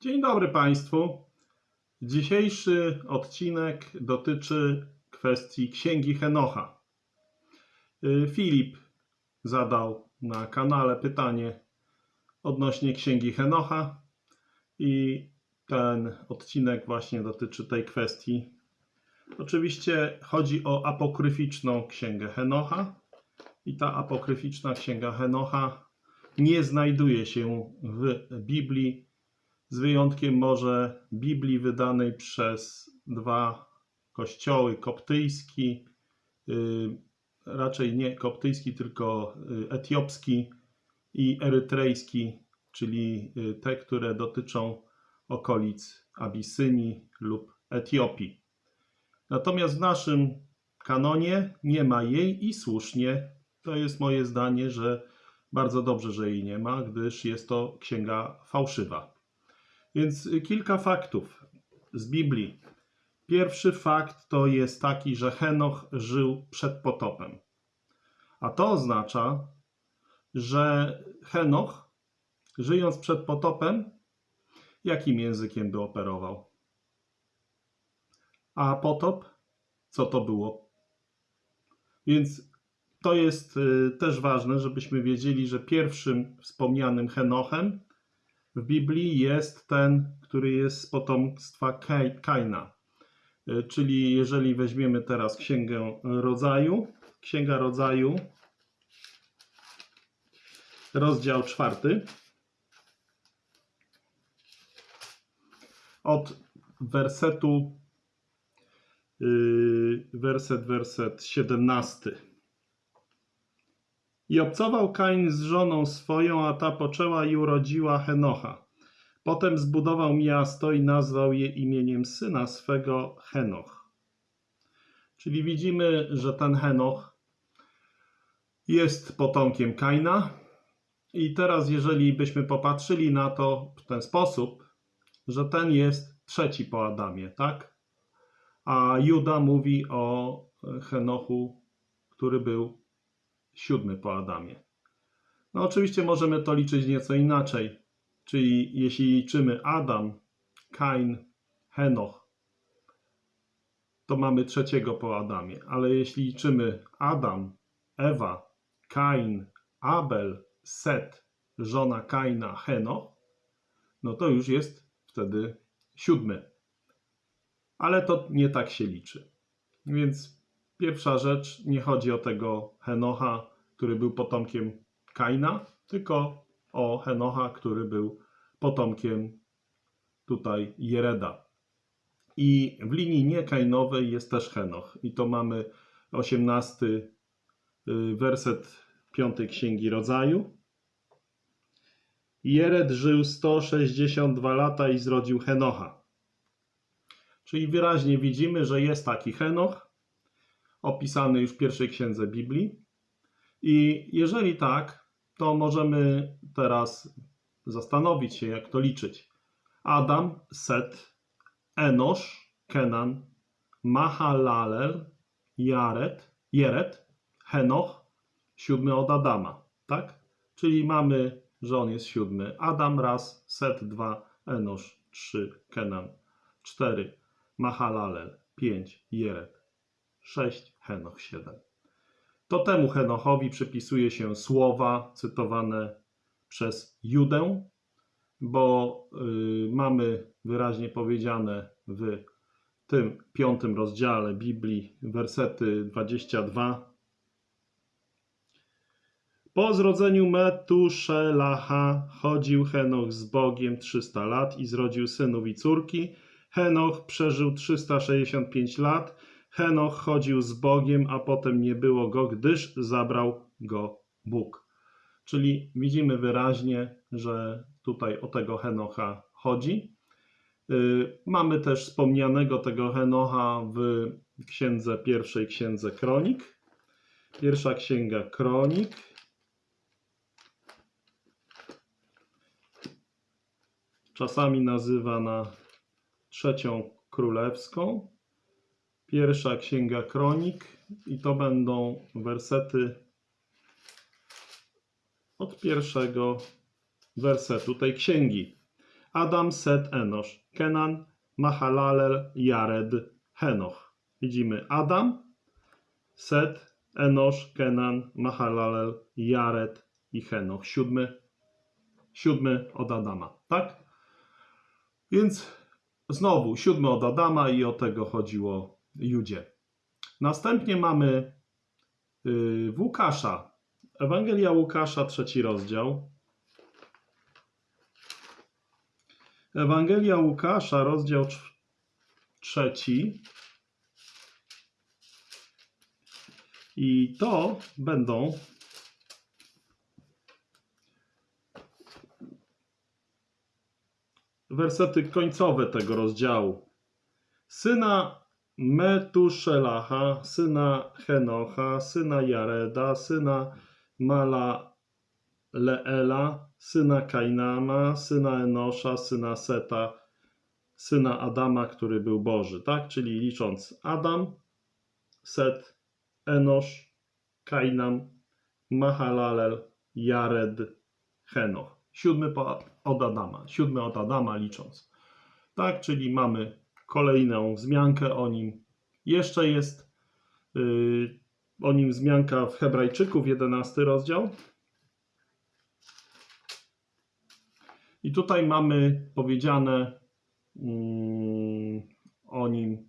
Dzień dobry Państwu. Dzisiejszy odcinek dotyczy kwestii Księgi Henocha. Y, Filip zadał na kanale pytanie odnośnie Księgi Henocha i ten odcinek właśnie dotyczy tej kwestii. Oczywiście chodzi o apokryficzną Księgę Henocha i ta apokryficzna Księga Henocha nie znajduje się w Biblii z wyjątkiem może Biblii wydanej przez dwa kościoły, koptyjski, y, raczej nie koptyjski, tylko y, etiopski i erytrejski, czyli y, te, które dotyczą okolic Abisynii lub Etiopii. Natomiast w naszym kanonie nie ma jej i słusznie. To jest moje zdanie, że bardzo dobrze, że jej nie ma, gdyż jest to księga fałszywa. Więc kilka faktów z Biblii. Pierwszy fakt to jest taki, że Henoch żył przed potopem. A to oznacza, że Henoch, żyjąc przed potopem, jakim językiem by operował? A potop, co to było? Więc to jest y, też ważne, żebyśmy wiedzieli, że pierwszym wspomnianym Henochem w Biblii jest ten, który jest z potomstwa Kaina. Y, Czyli jeżeli weźmiemy teraz Księgę Rodzaju, Księga Rodzaju, rozdział czwarty, od wersetu, yy, werset, werset 17. I obcował Kain z żoną swoją, a ta poczęła i urodziła Henocha. Potem zbudował miasto i nazwał je imieniem syna swego Henoch. Czyli widzimy, że ten Henoch jest potomkiem Kaina. I teraz, jeżeli byśmy popatrzyli na to w ten sposób, że ten jest trzeci po Adamie, tak? A Juda mówi o Henochu, który był siódmy po Adamie. No oczywiście możemy to liczyć nieco inaczej. Czyli jeśli liczymy Adam, Kain, Henoch, to mamy trzeciego po Adamie. Ale jeśli liczymy Adam, Ewa, Kain, Abel, Set, żona Kaina, Henoch, no to już jest wtedy siódmy. Ale to nie tak się liczy. Więc Pierwsza rzecz, nie chodzi o tego Henocha, który był potomkiem Kaina, tylko o Henocha, który był potomkiem tutaj Jereda. I w linii niekainowej jest też Henoch. I to mamy 18 y, werset 5 Księgi Rodzaju. Jered żył 162 lata i zrodził Henocha. Czyli wyraźnie widzimy, że jest taki Henoch, opisany już w pierwszej księdze Biblii. I jeżeli tak, to możemy teraz zastanowić się, jak to liczyć. Adam, Set, Enosz, Kenan, Mahalalel, Jared, Jered, Henoch, siódmy od Adama, tak? Czyli mamy, że on jest siódmy. Adam raz, Set dwa, Enosz trzy, Kenan cztery, Mahalalel pięć, Jered 6, Henoch 7. To temu Henochowi przypisuje się słowa cytowane przez Judę, bo y, mamy wyraźnie powiedziane w tym piątym rozdziale Biblii, wersety 22. Po zrodzeniu Metuszelacha chodził Henoch z Bogiem 300 lat i zrodził synów i córki. Henoch przeżył 365 lat Henoch chodził z Bogiem, a potem nie było go, gdyż zabrał go Bóg. Czyli widzimy wyraźnie, że tutaj o tego Henocha chodzi. Yy, Mamy też wspomnianego tego Henocha w księdze pierwszej księdze Kronik. Pierwsza księga Kronik. Czasami nazywana trzecią królewską. Pierwsza księga kronik i to będą wersety od pierwszego wersetu tej księgi. Adam, Set, Enosz, Kenan, Mahalalel, Jared, Henoch. Widzimy Adam, Set, Enosz, Kenan, Mahalalel, Jared i Henoch. Siódmy, siódmy od Adama, tak? Więc znowu siódmy od Adama i o tego chodziło Judzie. Następnie mamy w Łukasza. Ewangelia Łukasza, trzeci rozdział. Ewangelia Łukasza, rozdział trz- trzeci. I to będą wersety końcowe tego rozdziału. Syna Metuszelacha, syna Henocha, syna Jareda, syna Malaleela, syna Kainama, syna Enosza, syna Seta, syna Adama, który był Boży, tak? Czyli licząc Adam, Set, Enosz, Kainam, Mahalalel, Jared, Henoch. Siódmy od Adama, siódmy od Adama licząc. Tak, czyli mamy kolejną wzmiankę o nim. Jeszcze jest yy, o nim wzmianka w Hebrajczyków, 11 rozdział. I tutaj mamy powiedziane mm, o nim.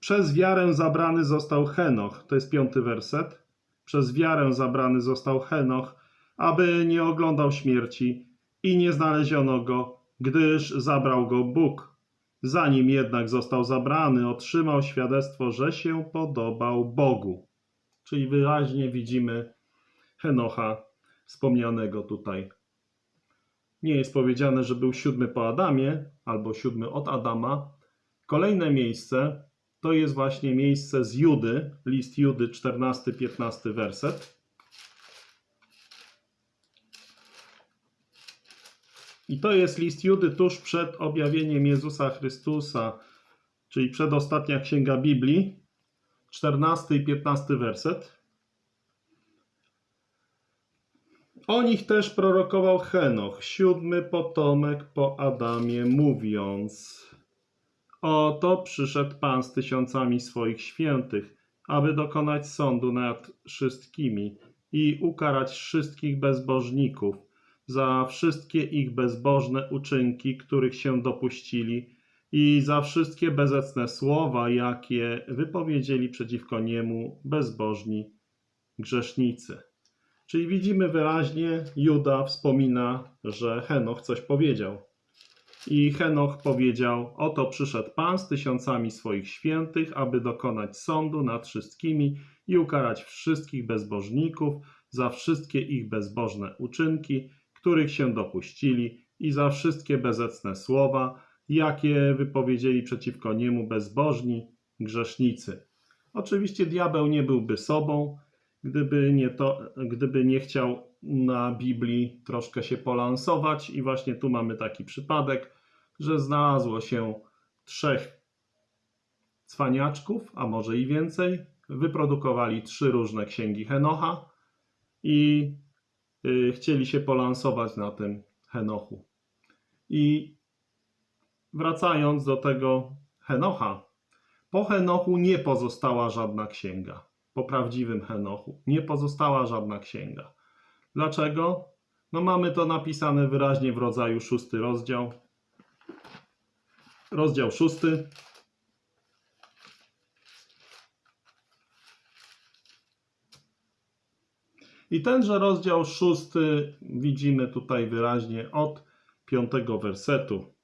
Przez wiarę zabrany został Henoch. To jest piąty werset. Przez wiarę zabrany został Henoch, aby nie oglądał śmierci i nie znaleziono go, gdyż zabrał go Bóg. Zanim jednak został zabrany, otrzymał świadectwo, że się podobał Bogu. Czyli wyraźnie widzimy Henocha wspomnianego tutaj. Nie jest powiedziane, że był siódmy po Adamie albo siódmy od Adama. Kolejne miejsce to jest właśnie miejsce z Judy, list Judy, 14-15 werset. I to jest list Judy tuż przed objawieniem Jezusa Chrystusa, czyli przedostatnia księga Biblii, 14 i 15 werset. O nich też prorokował Henoch, siódmy potomek po Adamie, mówiąc: Oto przyszedł Pan z tysiącami swoich świętych, aby dokonać sądu nad wszystkimi i ukarać wszystkich bezbożników za wszystkie ich bezbożne uczynki, których się dopuścili, i za wszystkie bezecne słowa, jakie wypowiedzieli przeciwko niemu bezbożni grzesznicy. Czyli widzimy wyraźnie, Juda wspomina, że Henoch coś powiedział. I Henoch powiedział: Oto przyszedł Pan z tysiącami swoich świętych, aby dokonać sądu nad wszystkimi i ukarać wszystkich bezbożników za wszystkie ich bezbożne uczynki, których się dopuścili, i za wszystkie bezecne słowa, jakie wypowiedzieli przeciwko niemu bezbożni grzesznicy. Oczywiście diabeł nie byłby sobą, gdyby nie, to, gdyby nie chciał na Biblii troszkę się polansować, i właśnie tu mamy taki przypadek, że znalazło się trzech cwaniaczków, a może i więcej, wyprodukowali trzy różne księgi Henocha i chcieli się polansować na tym Henochu. I wracając do tego Henocha, po Henochu nie pozostała żadna księga. Po prawdziwym Henochu nie pozostała żadna księga. Dlaczego? No mamy to napisane wyraźnie w rodzaju szósty rozdział. Rozdział szósty. I tenże rozdział szósty widzimy tutaj wyraźnie od piątego wersetu.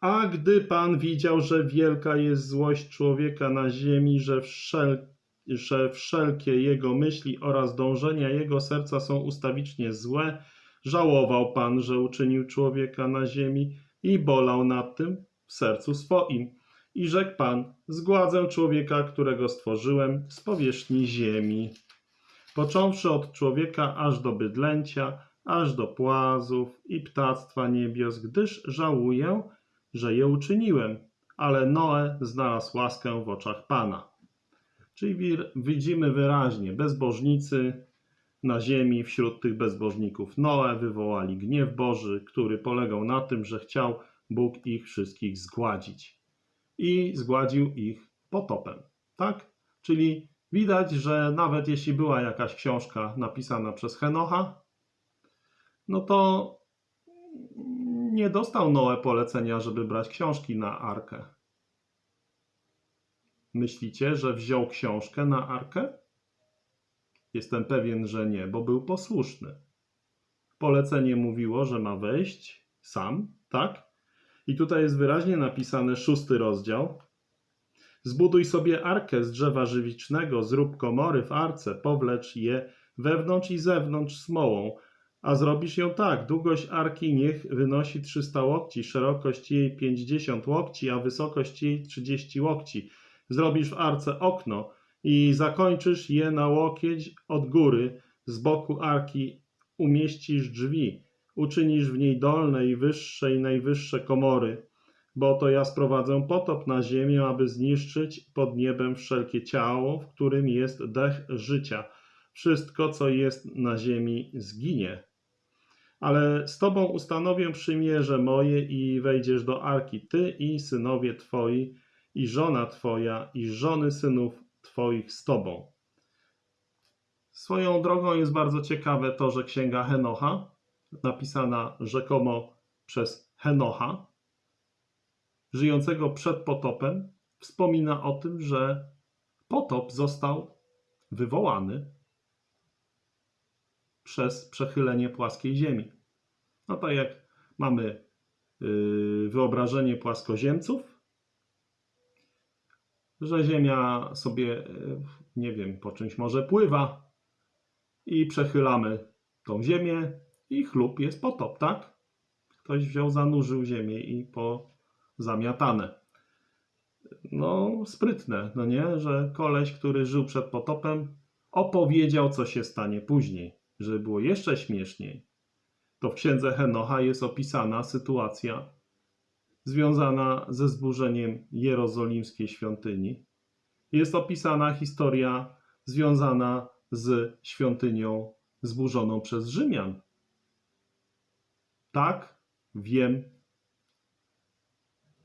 A gdy Pan widział, że wielka jest złość człowieka na ziemi, że, wszel że wszelkie jego myśli oraz dążenia jego serca są ustawicznie złe, żałował Pan, że uczynił człowieka na ziemi i bolał nad tym w sercu swoim. I rzekł Pan, zgładzę człowieka, którego stworzyłem z powierzchni ziemi. Począwszy od człowieka aż do bydlęcia, aż do płazów i ptactwa niebios, gdyż żałuję, że je uczyniłem. Ale Noe znalazł łaskę w oczach Pana. Czyli widzimy wyraźnie, bezbożnicy na ziemi wśród tych bezbożników. Noe wywołali gniew Boży, który polegał na tym, że chciał Bóg ich wszystkich zgładzić. I zgładził ich potopem. Tak? Czyli widać, że nawet jeśli była jakaś książka napisana przez Henocha, no to nie dostał Noe polecenia, żeby brać książki na arkę. Myślicie, że wziął książkę na arkę? Jestem pewien, że nie, bo był posłuszny. Polecenie mówiło, że ma wejść sam, tak? I tutaj jest wyraźnie napisane szósty rozdział. Zbuduj sobie arkę z drzewa żywicznego, zrób komory w arce, powlecz je wewnątrz i zewnątrz smołą, a zrobisz ją tak. Długość arki niech wynosi 300 łokci, szerokość jej 50 łokci, a wysokość jej 30 łokci. Zrobisz w arce okno i zakończysz je na łokieć od góry. Z boku arki umieścisz drzwi. Uczynisz w niej dolne i wyższe i najwyższe komory. Bo to ja sprowadzę potop na ziemię, aby zniszczyć pod niebem wszelkie ciało, w którym jest dech życia. Wszystko, co jest na ziemi, zginie ale z tobą ustanowię przymierze moje i wejdziesz do arki, ty i synowie twoi, i żona twoja, i żony synów twoich z tobą. Swoją drogą jest bardzo ciekawe to, że księga Henocha, napisana rzekomo przez Henocha, żyjącego przed potopem, wspomina o tym, że potop został wywołany przez przechylenie płaskiej ziemi. No tak jak mamy yy, wyobrażenie płaskoziemców, że Ziemia sobie, yy, nie wiem, po czymś może pływa i przechylamy tą Ziemię i chlub jest potop, tak? Ktoś wziął, zanurzył Ziemię i po zamiatane. No, sprytne, no nie? Że koleś, który żył przed potopem, opowiedział, co się stanie później żeby było jeszcze śmieszniej, to w księdze Henocha jest opisana sytuacja związana ze zburzeniem jerozolimskiej świątyni. Jest opisana historia związana z świątynią zburzoną przez Rzymian. Tak, wiem,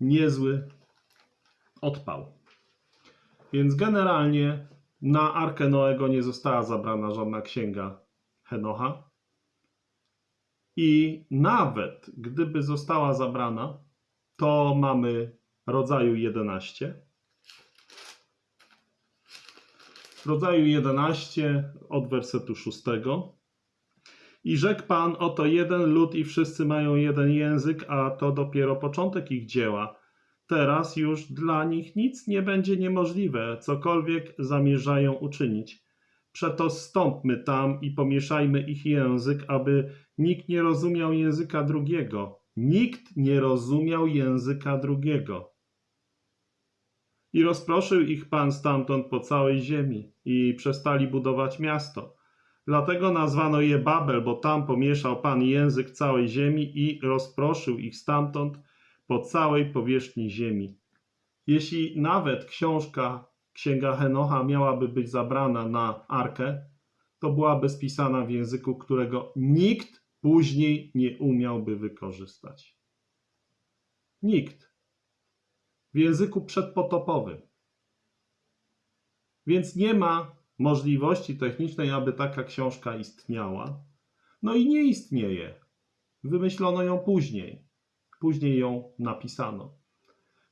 niezły odpał. Więc generalnie na Arkę Noego nie została zabrana żadna księga Henocha. I nawet gdyby została zabrana, to mamy rodzaju 11. Rodzaju 11 od wersetu 6. I rzekł Pan, oto jeden lud i wszyscy mają jeden język, a to dopiero początek ich dzieła. Teraz już dla nich nic nie będzie niemożliwe, cokolwiek zamierzają uczynić. Przeto stąpmy tam i pomieszajmy ich język, aby nikt nie rozumiał języka drugiego. Nikt nie rozumiał języka drugiego. I rozproszył ich Pan stamtąd po całej ziemi i przestali budować miasto. Dlatego nazwano je Babel, bo tam pomieszał Pan język całej ziemi i rozproszył ich stamtąd po całej powierzchni ziemi. Jeśli nawet książka księga Henocha miałaby być zabrana na arkę, to byłaby spisana w języku, którego nikt później nie umiałby wykorzystać. Nikt. W języku przedpotopowym. Więc nie ma możliwości technicznej, aby taka książka istniała. No i nie istnieje. Wymyślono ją później. Później ją napisano.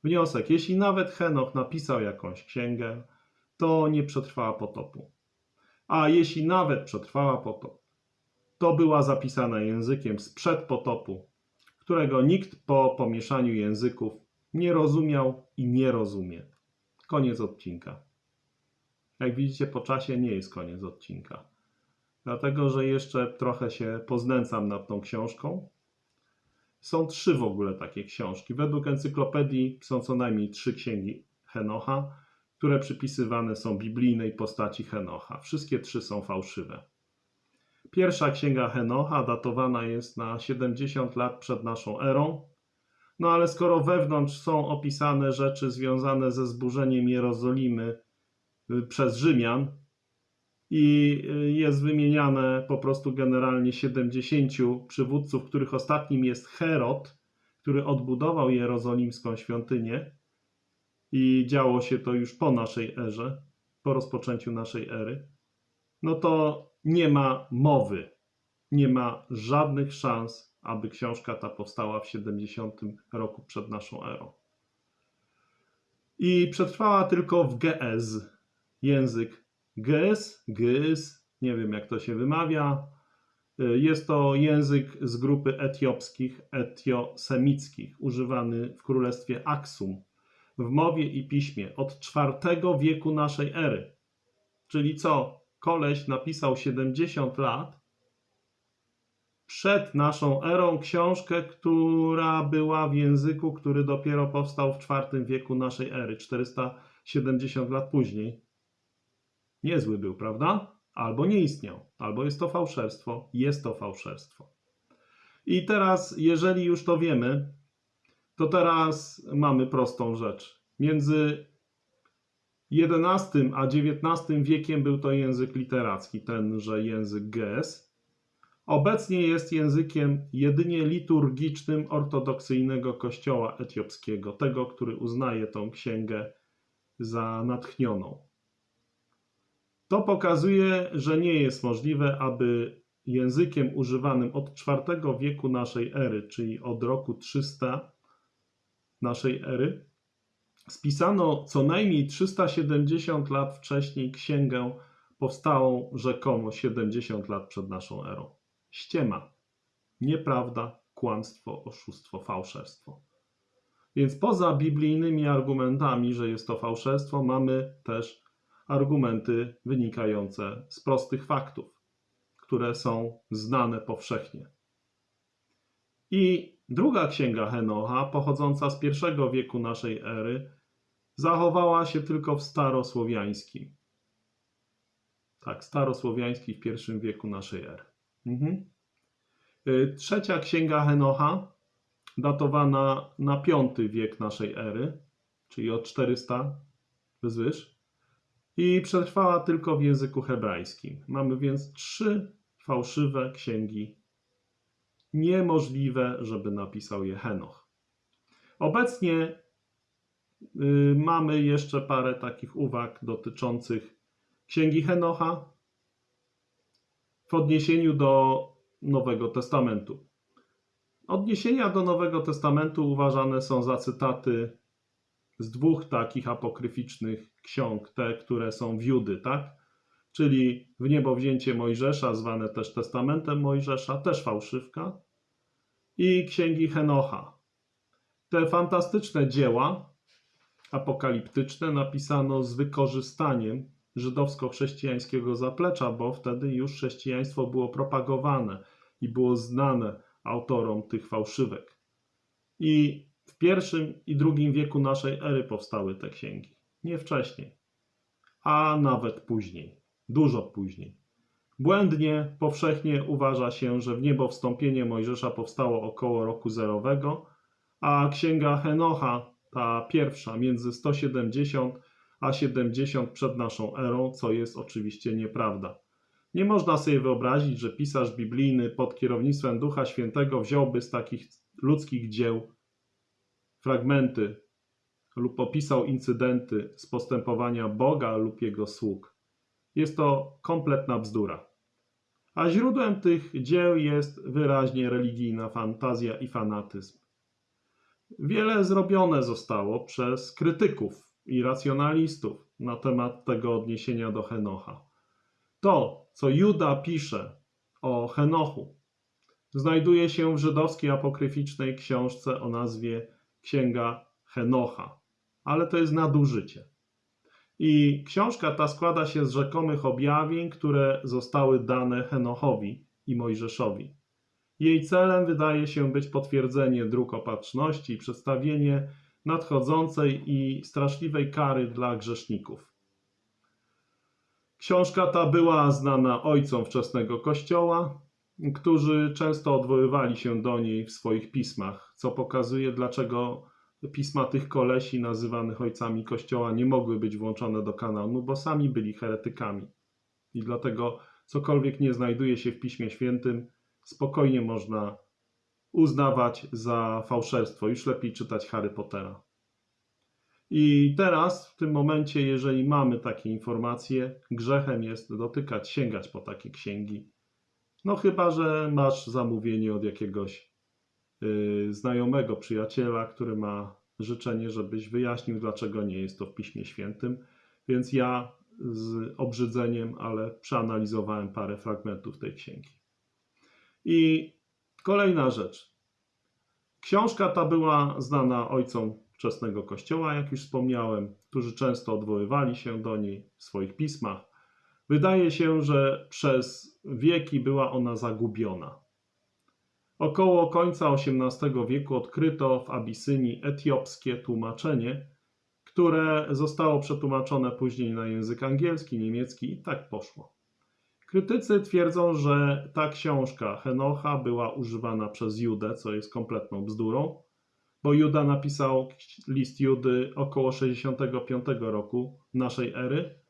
Wniosek. Jeśli nawet Henoch napisał jakąś księgę, to nie przetrwała potopu. A jeśli nawet przetrwała potop, to była zapisana językiem sprzed potopu, którego nikt po pomieszaniu języków nie rozumiał i nie rozumie. Koniec odcinka. Jak widzicie, po czasie nie jest koniec odcinka. Dlatego, że jeszcze trochę się poznęcam nad tą książką są trzy w ogóle takie książki. Według encyklopedii są co najmniej trzy księgi Henocha, które przypisywane są biblijnej postaci Henocha. Wszystkie trzy są fałszywe. Pierwsza księga Henocha datowana jest na 70 lat przed naszą erą. No ale skoro wewnątrz są opisane rzeczy związane ze zburzeniem Jerozolimy przez Rzymian, i y, jest wymieniane po prostu generalnie 70 przywódców, których ostatnim jest Herod, który odbudował jerozolimską świątynię. I działo się to już po naszej erze, po rozpoczęciu naszej ery, no to nie ma mowy, nie ma żadnych szans, aby książka ta powstała w 70 roku przed naszą erą. I przetrwała tylko w GS, język GS, GS, nie wiem jak to się wymawia. Jest to język z grupy etiopskich, etiosemickich, używany w królestwie Aksum w mowie i piśmie od IV wieku naszej ery. Czyli co? Koleś napisał 70 lat przed naszą erą książkę, która była w języku, który dopiero powstał w IV wieku naszej ery, 470 lat później. Niezły był, prawda? Albo nie istniał, albo jest to fałszerstwo, jest to fałszerstwo. I teraz, jeżeli już to wiemy, to teraz mamy prostą rzecz. Między XI a XIX wiekiem był to język literacki, tenże język GS. Obecnie jest językiem jedynie liturgicznym ortodoksyjnego kościoła etiopskiego, tego, który uznaje tą księgę za natchnioną. To pokazuje, że nie jest możliwe, aby językiem używanym od IV wieku naszej ery, czyli od roku 300 naszej ery, spisano co najmniej 370 lat wcześniej księgę powstałą rzekomo 70 lat przed naszą erą. Ściema, nieprawda, kłamstwo, oszustwo, fałszerstwo. Więc poza biblijnymi argumentami, że jest to fałszerstwo, mamy też argumenty wynikające z prostych faktów, które są znane powszechnie. I druga księga Henocha, pochodząca z pierwszego wieku naszej ery, zachowała się tylko w starosłowiańskim. Tak, starosłowiański w pierwszym wieku naszej ery. Mhm. Y, Trzecia księga Henocha, datowana na V wiek naszej ery, czyli od 400 wzwyż, i przetrwała tylko w języku hebrajskim. Mamy więc trzy fałszywe księgi, niemożliwe, żeby napisał je Henoch. Obecnie y, mamy jeszcze parę takich uwag dotyczących księgi Henocha w odniesieniu do Nowego Testamentu. Odniesienia do Nowego Testamentu uważane są za cytaty z dwóch takich apokryficznych ksiąg, te, które są wiudy, tak? Czyli w niebo wzięcie Mojżesza, zwane też Testamentem Mojżesza, też fałszywka, i księgi Henocha. Te fantastyczne dzieła apokaliptyczne napisano z wykorzystaniem żydowsko-chrześcijańskiego zaplecza, bo wtedy już chrześcijaństwo było propagowane i było znane autorom tych fałszywek. I w pierwszym i drugim wieku naszej ery powstały te księgi. Nie wcześniej, a nawet później, dużo później. Błędnie, powszechnie uważa się, że w niebo wstąpienie Mojżesza powstało około roku zerowego, a księga Henocha, ta pierwsza, między 170 a 70 przed naszą erą, co jest oczywiście nieprawda. Nie można sobie wyobrazić, że pisarz biblijny pod kierownictwem Ducha Świętego wziąłby z takich ludzkich dzieł fragmenty lub opisał incydenty z postępowania Boga lub jego sług. Jest to kompletna bzdura. A źródłem tych dzieł jest wyraźnie religijna fantazja i fanatyzm. Wiele zrobione zostało przez krytyków i racjonalistów na temat tego odniesienia do Henocha. To, co Juda pisze o Henochu, znajduje się w żydowskiej apokryficznej książce o nazwie Księga Henocha, ale to jest nadużycie. I książka ta składa się z rzekomych objawień, które zostały dane Henochowi i Mojżeszowi. Jej celem wydaje się być potwierdzenie dróg opatrzności i przedstawienie nadchodzącej i straszliwej kary dla grzeszników. Książka ta była znana ojcom wczesnego Kościoła, którzy często odwoływali się do niej w swoich pismach, co pokazuje, dlaczego pisma tych kolesi nazywanych ojcami Kościoła nie mogły być włączone do kanonu, bo sami byli heretykami I dlatego cokolwiek nie znajduje się w Piśmie Świętym, spokojnie można uznawać za fałszerstwo. Już lepiej czytać Harry Pottera. I teraz, w tym momencie, jeżeli mamy takie informacje, grzechem jest dotykać, sięgać po takie księgi. No chyba, że masz zamówienie od jakiegoś yy, znajomego, przyjaciela, który ma życzenie, żebyś wyjaśnił, dlaczego nie jest to w Piśmie Świętym. Więc ja z obrzydzeniem, ale przeanalizowałem parę fragmentów tej księgi. I kolejna rzecz. Książka ta była znana ojcom wczesnego kościoła, jak już wspomniałem, którzy często odwoływali się do niej w swoich pismach. Wydaje się, że przez wieki była ona zagubiona. Około końca XVIII wieku odkryto w Abysynii etiopskie tłumaczenie, które zostało przetłumaczone później na język angielski, niemiecki i tak poszło. Krytycy twierdzą, że ta książka Henocha była używana przez Judę, co jest kompletną bzdurą, bo Juda napisał list Judy około 65 roku naszej ery,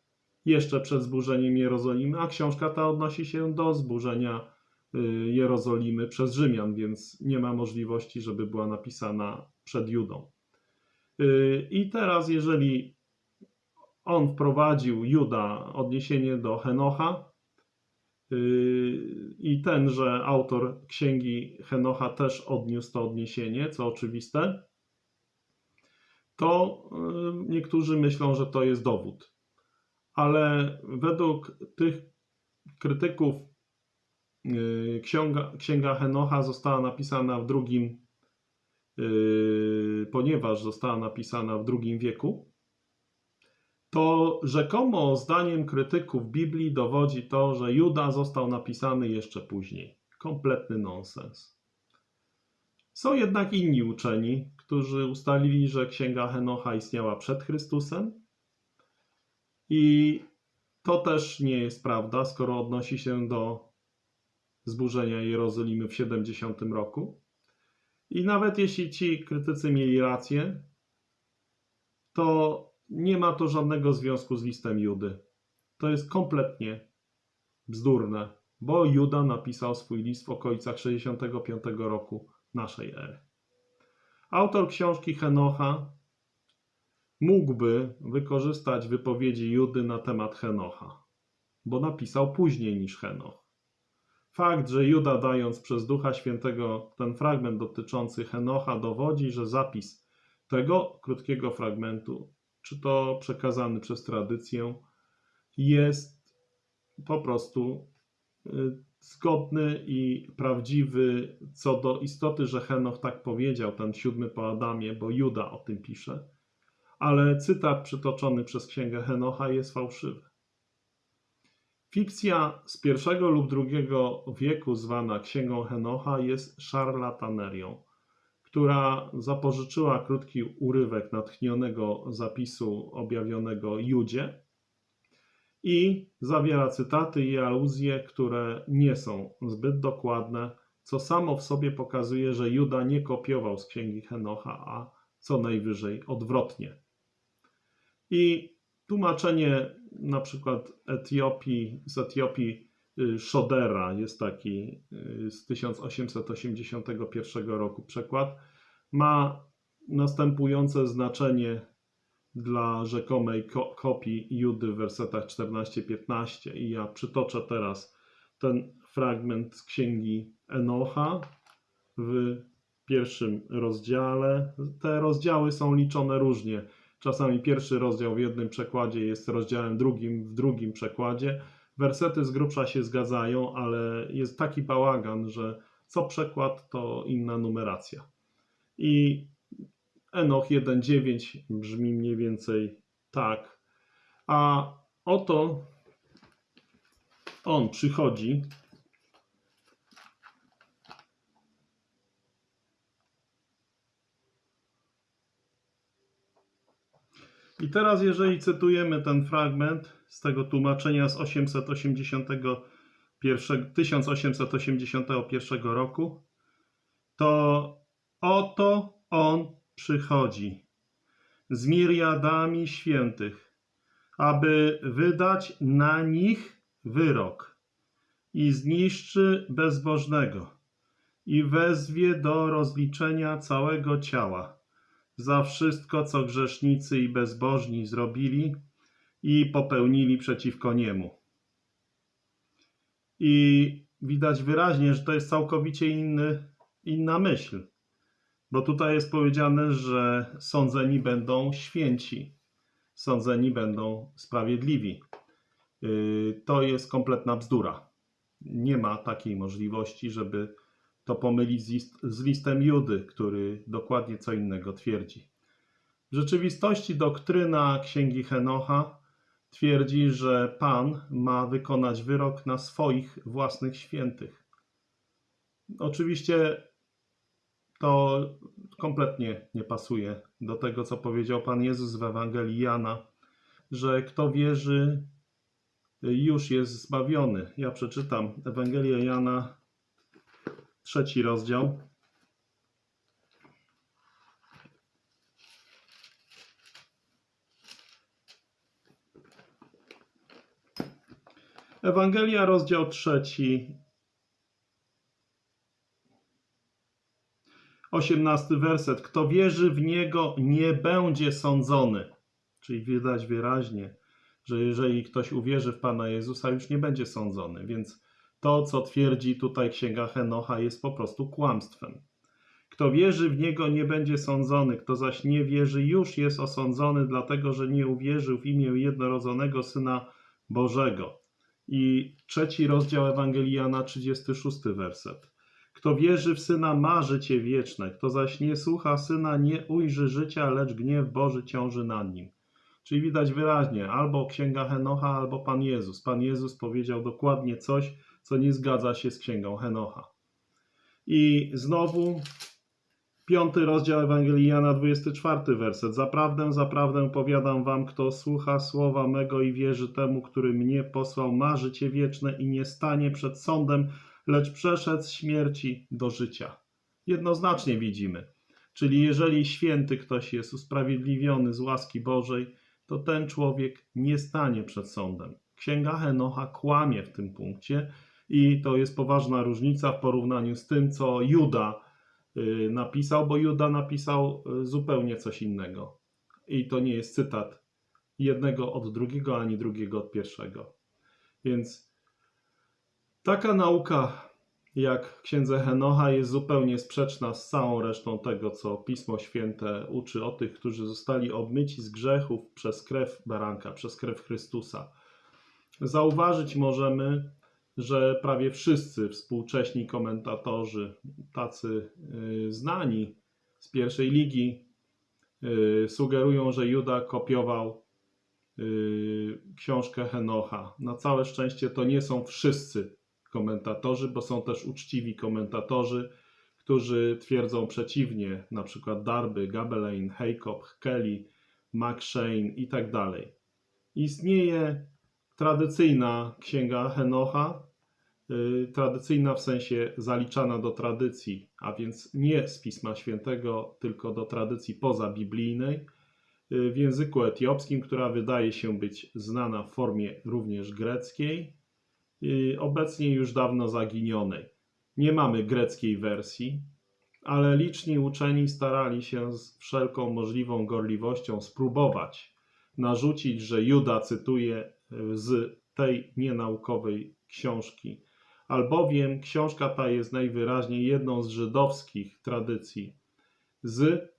jeszcze przed zburzeniem Jerozolimy, a książka ta odnosi się do zburzenia y, Jerozolimy przez Rzymian, więc nie ma możliwości, żeby była napisana przed Judą. Y, I teraz, jeżeli on wprowadził Juda odniesienie do Henocha, y, i tenże autor księgi Henocha też odniósł to odniesienie, co oczywiste, to niektórzy myślą, że to jest dowód. Ale według tych krytyków księga, księga Henocha została napisana w drugim Yy, ponieważ została napisana w II wieku, to rzekomo zdaniem krytyków Biblii dowodzi to, że Juda został napisany jeszcze później. Kompletny nonsens. Są jednak inni uczeni, którzy ustalili, że księga Henocha istniała przed Chrystusem i to też nie jest prawda, skoro odnosi się do zburzenia Jerozolimy w 70 roku. I nawet jeśli ci krytycy mieli rację, to nie ma to żadnego związku z listem Judy. To jest kompletnie bzdurne, bo Juda napisał swój list w okolicach 65 roku naszej ery. Autor książki Henocha mógłby wykorzystać wypowiedzi Judy na temat Henocha, bo napisał później niż Henoch. Fakt, że Juda dając przez Ducha Świętego ten fragment dotyczący Henocha dowodzi, że zapis tego krótkiego fragmentu, czy to przekazany przez tradycję, jest po prostu y, zgodny i prawdziwy co do istoty, że Henoch tak powiedział, ten siódmy po Adamie, bo Juda o tym pisze, ale cytat przytoczony przez księgę Henocha jest fałszywy. Fikcja z I lub II wieku zwana Księgą Henocha jest szarlatanerią, która zapożyczyła krótki urywek natchnionego zapisu objawionego Judzie i zawiera cytaty i aluzje, które nie są zbyt dokładne, co samo w sobie pokazuje, że Juda nie kopiował z Księgi Henocha, a co najwyżej odwrotnie. I tłumaczenie na przykład Etiopii, z Etiopii y, Shodera jest taki y, z 1881 roku przekład, ma następujące znaczenie dla rzekomej ko kopii Judy w wersetach 14-15 i ja przytoczę teraz ten fragment z księgi Enocha w pierwszym rozdziale. Te rozdziały są liczone różnie. Czasami pierwszy rozdział w jednym przekładzie jest rozdziałem drugim w drugim przekładzie. Wersety z grubsza się zgadzają, ale jest taki bałagan, że co przekład to inna numeracja. I Enoch 1.9 brzmi mniej więcej tak. A oto on przychodzi I teraz, jeżeli cytujemy ten fragment z tego tłumaczenia z 881, 1881 roku, to oto on przychodzi z miriadami świętych, aby wydać na nich wyrok i zniszczy bezbożnego i wezwie do rozliczenia całego ciała za wszystko, co grzesznicy i bezbożni zrobili i popełnili przeciwko niemu. I widać wyraźnie, że to jest całkowicie inny, inna myśl, bo tutaj jest powiedziane, że sądzeni będą święci, sądzeni będą sprawiedliwi. Yy, To jest kompletna bzdura. Nie ma takiej możliwości, żeby to pomylić z, z listem Judy, który dokładnie co innego twierdzi. W rzeczywistości doktryna Księgi Henocha twierdzi, że Pan ma wykonać wyrok na swoich własnych świętych. Oczywiście to kompletnie nie pasuje do tego, co powiedział Pan Jezus w Ewangelii Jana, że kto wierzy, już jest zbawiony. Ja przeczytam Ewangelię Jana, trzeci rozdział. Ewangelia, rozdział trzeci, osiemnasty werset. Kto wierzy w Niego, nie będzie sądzony. Czyli widać wyraźnie, że jeżeli ktoś uwierzy w Pana Jezusa, już nie będzie sądzony. Więc to, co twierdzi tutaj Księga Henocha, jest po prostu kłamstwem. Kto wierzy w Niego, nie będzie sądzony. Kto zaś nie wierzy, już jest osądzony, dlatego że nie uwierzył w imię jednorodzonego Syna Bożego. I trzeci rozdział Ewangelii Jana, 36 werset. Kto wierzy w Syna, ma życie wieczne. Kto zaś nie słucha Syna, nie ujrzy życia, lecz gniew Boży ciąży nad nim. Czyli widać wyraźnie, albo Księga Henocha, albo Pan Jezus. Pan Jezus powiedział dokładnie coś, co nie zgadza się z Księgą Henocha. I znowu piąty rozdział Ewangelii Jana, 24 werset. Zaprawdę, zaprawdę powiadam wam, kto słucha słowa mego i wierzy temu, który mnie posłał, ma życie wieczne i nie stanie przed sądem, lecz przeszedł z śmierci do życia. Jednoznacznie widzimy. Czyli jeżeli święty ktoś jest usprawiedliwiony z łaski Bożej, to ten człowiek nie stanie przed sądem. Księga Henocha kłamie w tym punkcie i to jest poważna różnica w porównaniu z tym, co Juda y, napisał, bo Juda napisał y, zupełnie coś innego. I to nie jest cytat jednego od drugiego, ani drugiego od pierwszego. Więc taka nauka jak księdze Henocha jest zupełnie sprzeczna z całą resztą tego, co Pismo Święte uczy o tych, którzy zostali obmyci z grzechów przez krew baranka, przez krew Chrystusa. Zauważyć możemy, że prawie wszyscy współcześni komentatorzy, tacy y, znani z pierwszej ligi, y, sugerują, że Juda kopiował y, książkę Henocha. Na całe szczęście to nie są wszyscy komentatorzy, bo są też uczciwi komentatorzy, którzy twierdzą przeciwnie, na przykład Darby, Gabelain, Haycop, Kelly, McShane i tak dalej. Istnieje tradycyjna księga Henocha, tradycyjna w sensie zaliczana do tradycji, a więc nie z Pisma Świętego, tylko do tradycji pozabiblijnej, yy, w języku etiopskim, która wydaje się być znana w formie również greckiej, yy, obecnie już dawno zaginionej. Nie mamy greckiej wersji, ale liczni uczeni starali się z wszelką możliwą gorliwością spróbować narzucić, że Juda cytuje z tej nienaukowej książki, albowiem książka ta jest najwyraźniej jedną z żydowskich tradycji. Z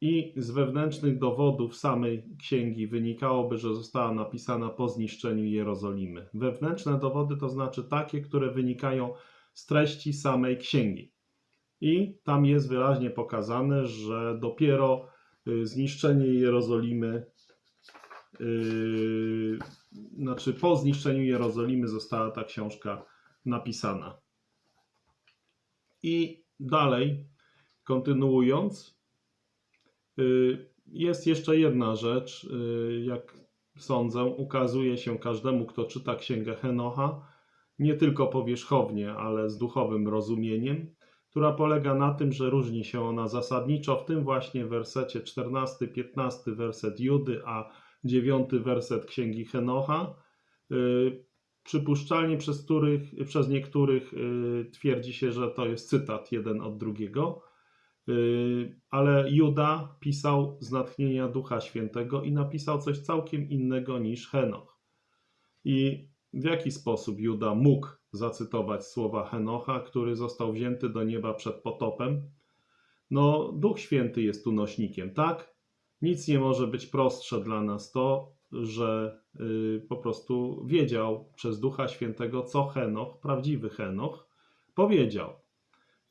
i z wewnętrznych dowodów samej księgi wynikałoby, że została napisana po zniszczeniu Jerozolimy. Wewnętrzne dowody to znaczy takie, które wynikają z treści samej księgi. I tam jest wyraźnie pokazane, że dopiero y, zniszczenie Jerozolimy, yy, znaczy po zniszczeniu Jerozolimy została ta książka napisana. I dalej, kontynuując, yy, jest jeszcze jedna rzecz, yy, jak sądzę, ukazuje się każdemu, kto czyta księgę Henocha, nie tylko powierzchownie, ale z duchowym rozumieniem, która polega na tym, że różni się ona zasadniczo w tym właśnie wersecie 14, 15 werset Judy, a 9 werset Księgi Henocha. Przypuszczalnie przez, których, przez niektórych y, twierdzi się, że to jest cytat jeden od drugiego, y, ale Juda pisał z natchnienia Ducha Świętego i napisał coś całkiem innego niż Henoch. I w jaki sposób Juda mógł zacytować słowa Henocha, który został wzięty do nieba przed potopem? No, Duch Święty jest tu nośnikiem, tak? Nic nie może być prostsze dla nas to, że y, po prostu wiedział przez Ducha Świętego, co Henoch, prawdziwy Henoch, powiedział.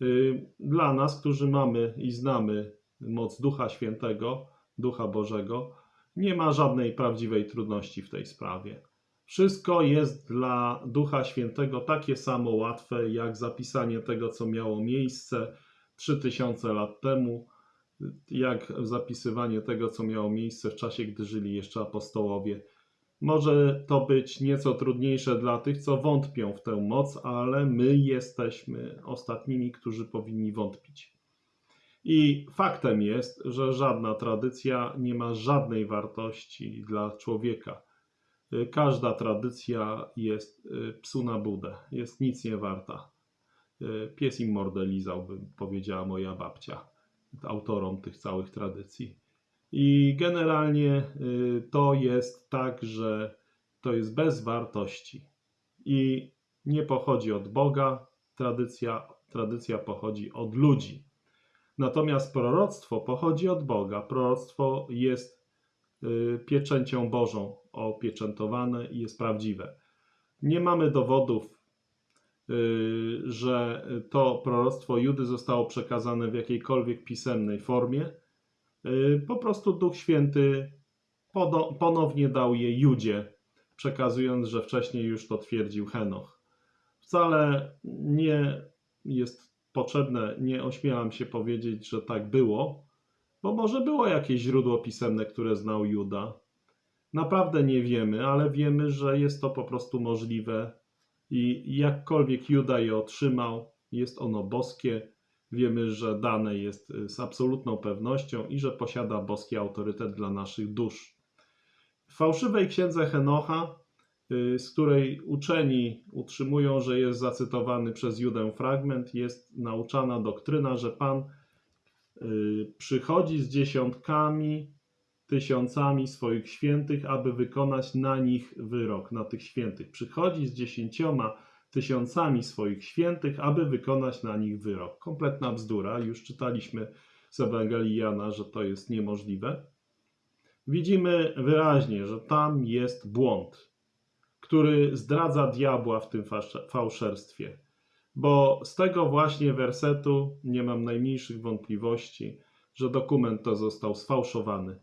Y, Dla nas, którzy mamy i znamy moc Ducha Świętego, Ducha Bożego, nie ma żadnej prawdziwej trudności w tej sprawie. Wszystko jest dla Ducha Świętego takie samo łatwe, jak zapisanie tego, co miało miejsce 3000 lat temu, jak zapisywanie tego, co miało miejsce w czasie, gdy żyli jeszcze apostołowie. Może to być nieco trudniejsze dla tych, co wątpią w tę moc, ale my jesteśmy ostatnimi, którzy powinni wątpić. I faktem jest, że żadna tradycja nie ma żadnej wartości dla człowieka. Każda tradycja jest y, psu na budę, jest nic nie warta. Y, Pies im mordę lizał, powiedziała moja babcia, autorom tych całych tradycji. I generalnie y, to jest tak, że to jest bez wartości i nie pochodzi od Boga, tradycja, tradycja pochodzi od ludzi. Natomiast proroctwo pochodzi od Boga. Proroctwo jest y, pieczęcią Bożą opieczętowane i jest prawdziwe. Nie mamy dowodów, że to proroctwo Judy zostało przekazane w jakiejkolwiek pisemnej formie. Y, Po prostu Duch Święty ponownie dał je Judzie, przekazując, że wcześniej już to twierdził Henoch. Wcale nie jest potrzebne, nie ośmielam się powiedzieć, że tak było, bo może było jakieś źródło pisemne, które znał Juda. Naprawdę nie wiemy, ale wiemy, że jest to po prostu możliwe i jakkolwiek Juda je otrzymał, jest ono boskie. Wiemy, że dane jest y, z absolutną pewnością i że posiada boski autorytet dla naszych dusz. W fałszywej księdze Henocha, y, z której uczeni utrzymują, że jest zacytowany przez Judę fragment, jest nauczana doktryna, że Pan y, przychodzi z dziesiątkami, tysiącami swoich świętych, aby wykonać na nich wyrok, na tych świętych. Przychodzi z dziesięcioma tysiącami swoich świętych, aby wykonać na nich wyrok. Kompletna bzdura. Już czytaliśmy z Ewangelii Jana, że to jest niemożliwe. Widzimy wyraźnie, że tam jest błąd, który zdradza diabła w tym fałszerstwie. Bo z tego właśnie wersetu nie mam najmniejszych wątpliwości, że dokument to został sfałszowany.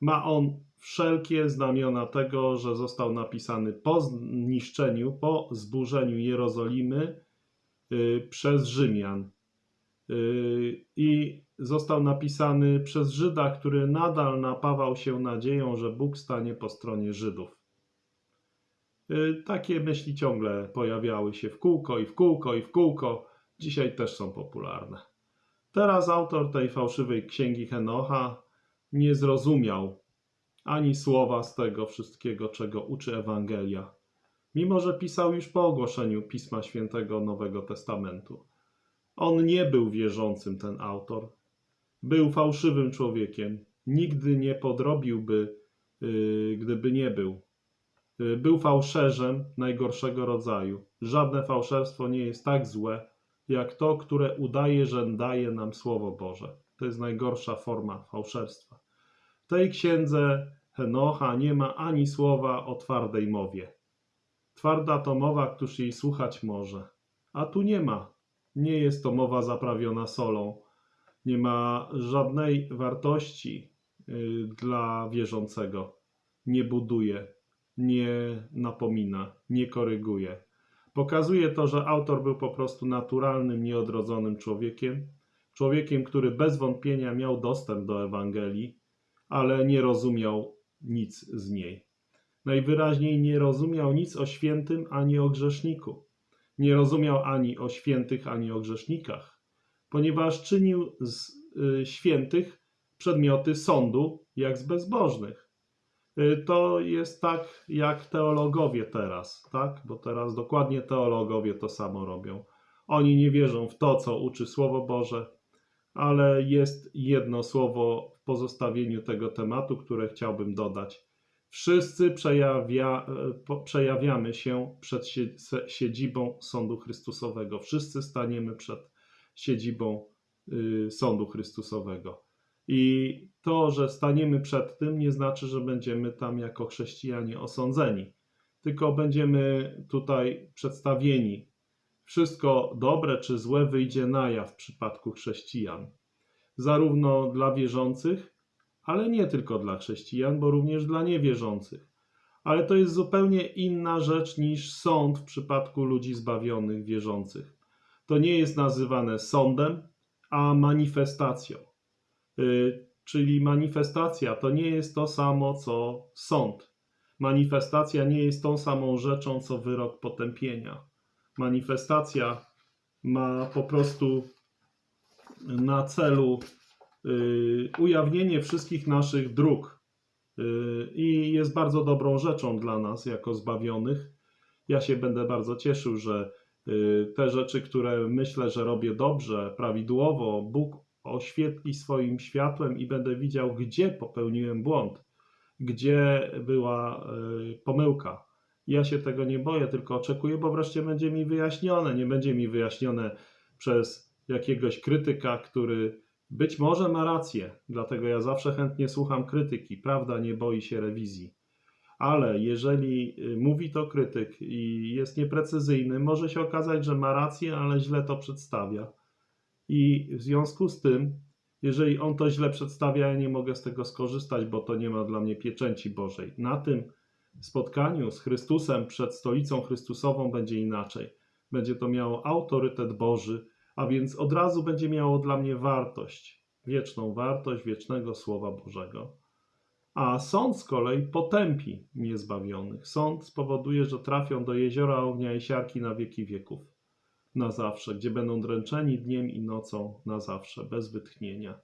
Ma on wszelkie znamiona tego, że został napisany po zniszczeniu, po zburzeniu Jerozolimy y, przez Rzymian. Y, I został napisany przez Żyda, który nadal napawał się nadzieją, że Bóg stanie po stronie Żydów. Y, Takie myśli ciągle pojawiały się w kółko i w kółko i w kółko. Dzisiaj też są popularne. Teraz autor tej fałszywej księgi Henocha nie zrozumiał ani słowa z tego wszystkiego, czego uczy Ewangelia, mimo że pisał już po ogłoszeniu Pisma Świętego Nowego Testamentu. On nie był wierzącym, ten autor. Był fałszywym człowiekiem. Nigdy nie podrobiłby, yy, gdyby nie był. Yy, Był fałszerzem najgorszego rodzaju. Żadne fałszerstwo nie jest tak złe, jak to, które udaje, że daje nam Słowo Boże. To jest najgorsza forma fałszerstwa. Tej księdze Henocha nie ma ani słowa o twardej mowie. Twarda to mowa, któż jej słuchać może. A tu nie ma. Nie jest to mowa zaprawiona solą. Nie ma żadnej wartości y, dla wierzącego. Nie buduje, nie napomina, nie koryguje. Pokazuje to, że autor był po prostu naturalnym, nieodrodzonym człowiekiem, człowiekiem, który bez wątpienia miał dostęp do Ewangelii, ale nie rozumiał nic z niej. Najwyraźniej nie rozumiał nic o świętym ani o grzeszniku. Nie rozumiał ani o świętych, ani o grzesznikach, ponieważ czynił z y, świętych przedmioty sądu, jak z bezbożnych. Y, To jest tak jak teologowie teraz, tak? Bo teraz dokładnie teologowie to samo robią. Oni nie wierzą w to, co uczy Słowo Boże, ale jest jedno słowo w pozostawieniu tego tematu, które chciałbym dodać. Wszyscy przejawia, przejawiamy się przed siedzibą Sądu Chrystusowego. Wszyscy staniemy przed siedzibą y, Sądu Chrystusowego. I to, że staniemy przed tym, nie znaczy, że będziemy tam jako chrześcijanie osądzeni, tylko będziemy tutaj przedstawieni. Wszystko dobre czy złe wyjdzie na jaw w przypadku chrześcijan. Zarówno dla wierzących, ale nie tylko dla chrześcijan, bo również dla niewierzących. Ale to jest zupełnie inna rzecz niż sąd w przypadku ludzi zbawionych, wierzących. To nie jest nazywane sądem, a manifestacją. Y, Czyli manifestacja to nie jest to samo co sąd. Manifestacja nie jest tą samą rzeczą co wyrok potępienia. Manifestacja ma po prostu na celu y, ujawnienie wszystkich naszych dróg y, i jest bardzo dobrą rzeczą dla nas jako zbawionych. Ja się będę bardzo cieszył, że y, te rzeczy, które myślę, że robię dobrze, prawidłowo, Bóg oświetli swoim światłem i będę widział, gdzie popełniłem błąd, gdzie była pomyłka. Ja się tego nie boję, tylko oczekuję, bo wreszcie będzie mi wyjaśnione. Nie będzie mi wyjaśnione przez jakiegoś krytyka, który być może ma rację, dlatego ja zawsze chętnie słucham krytyki. Prawda nie boi się rewizji. Ale jeżeli y, mówi to krytyk i jest nieprecyzyjny, może się okazać, że ma rację, ale źle to przedstawia. I w związku z tym, jeżeli on to źle przedstawia, ja nie mogę z tego skorzystać, bo to nie ma dla mnie pieczęci Bożej. Na tym spotkaniu z Chrystusem przed stolicą Chrystusową będzie inaczej. Będzie to miało autorytet Boży, a więc od razu będzie miało dla mnie wartość, wieczną wartość wiecznego Słowa Bożego. A sąd z kolei potępi niezbawionych. Sąd spowoduje, że trafią do jeziora ognia i siarki na wieki wieków. Na zawsze, gdzie będą dręczeni dniem i nocą na zawsze, bez wytchnienia.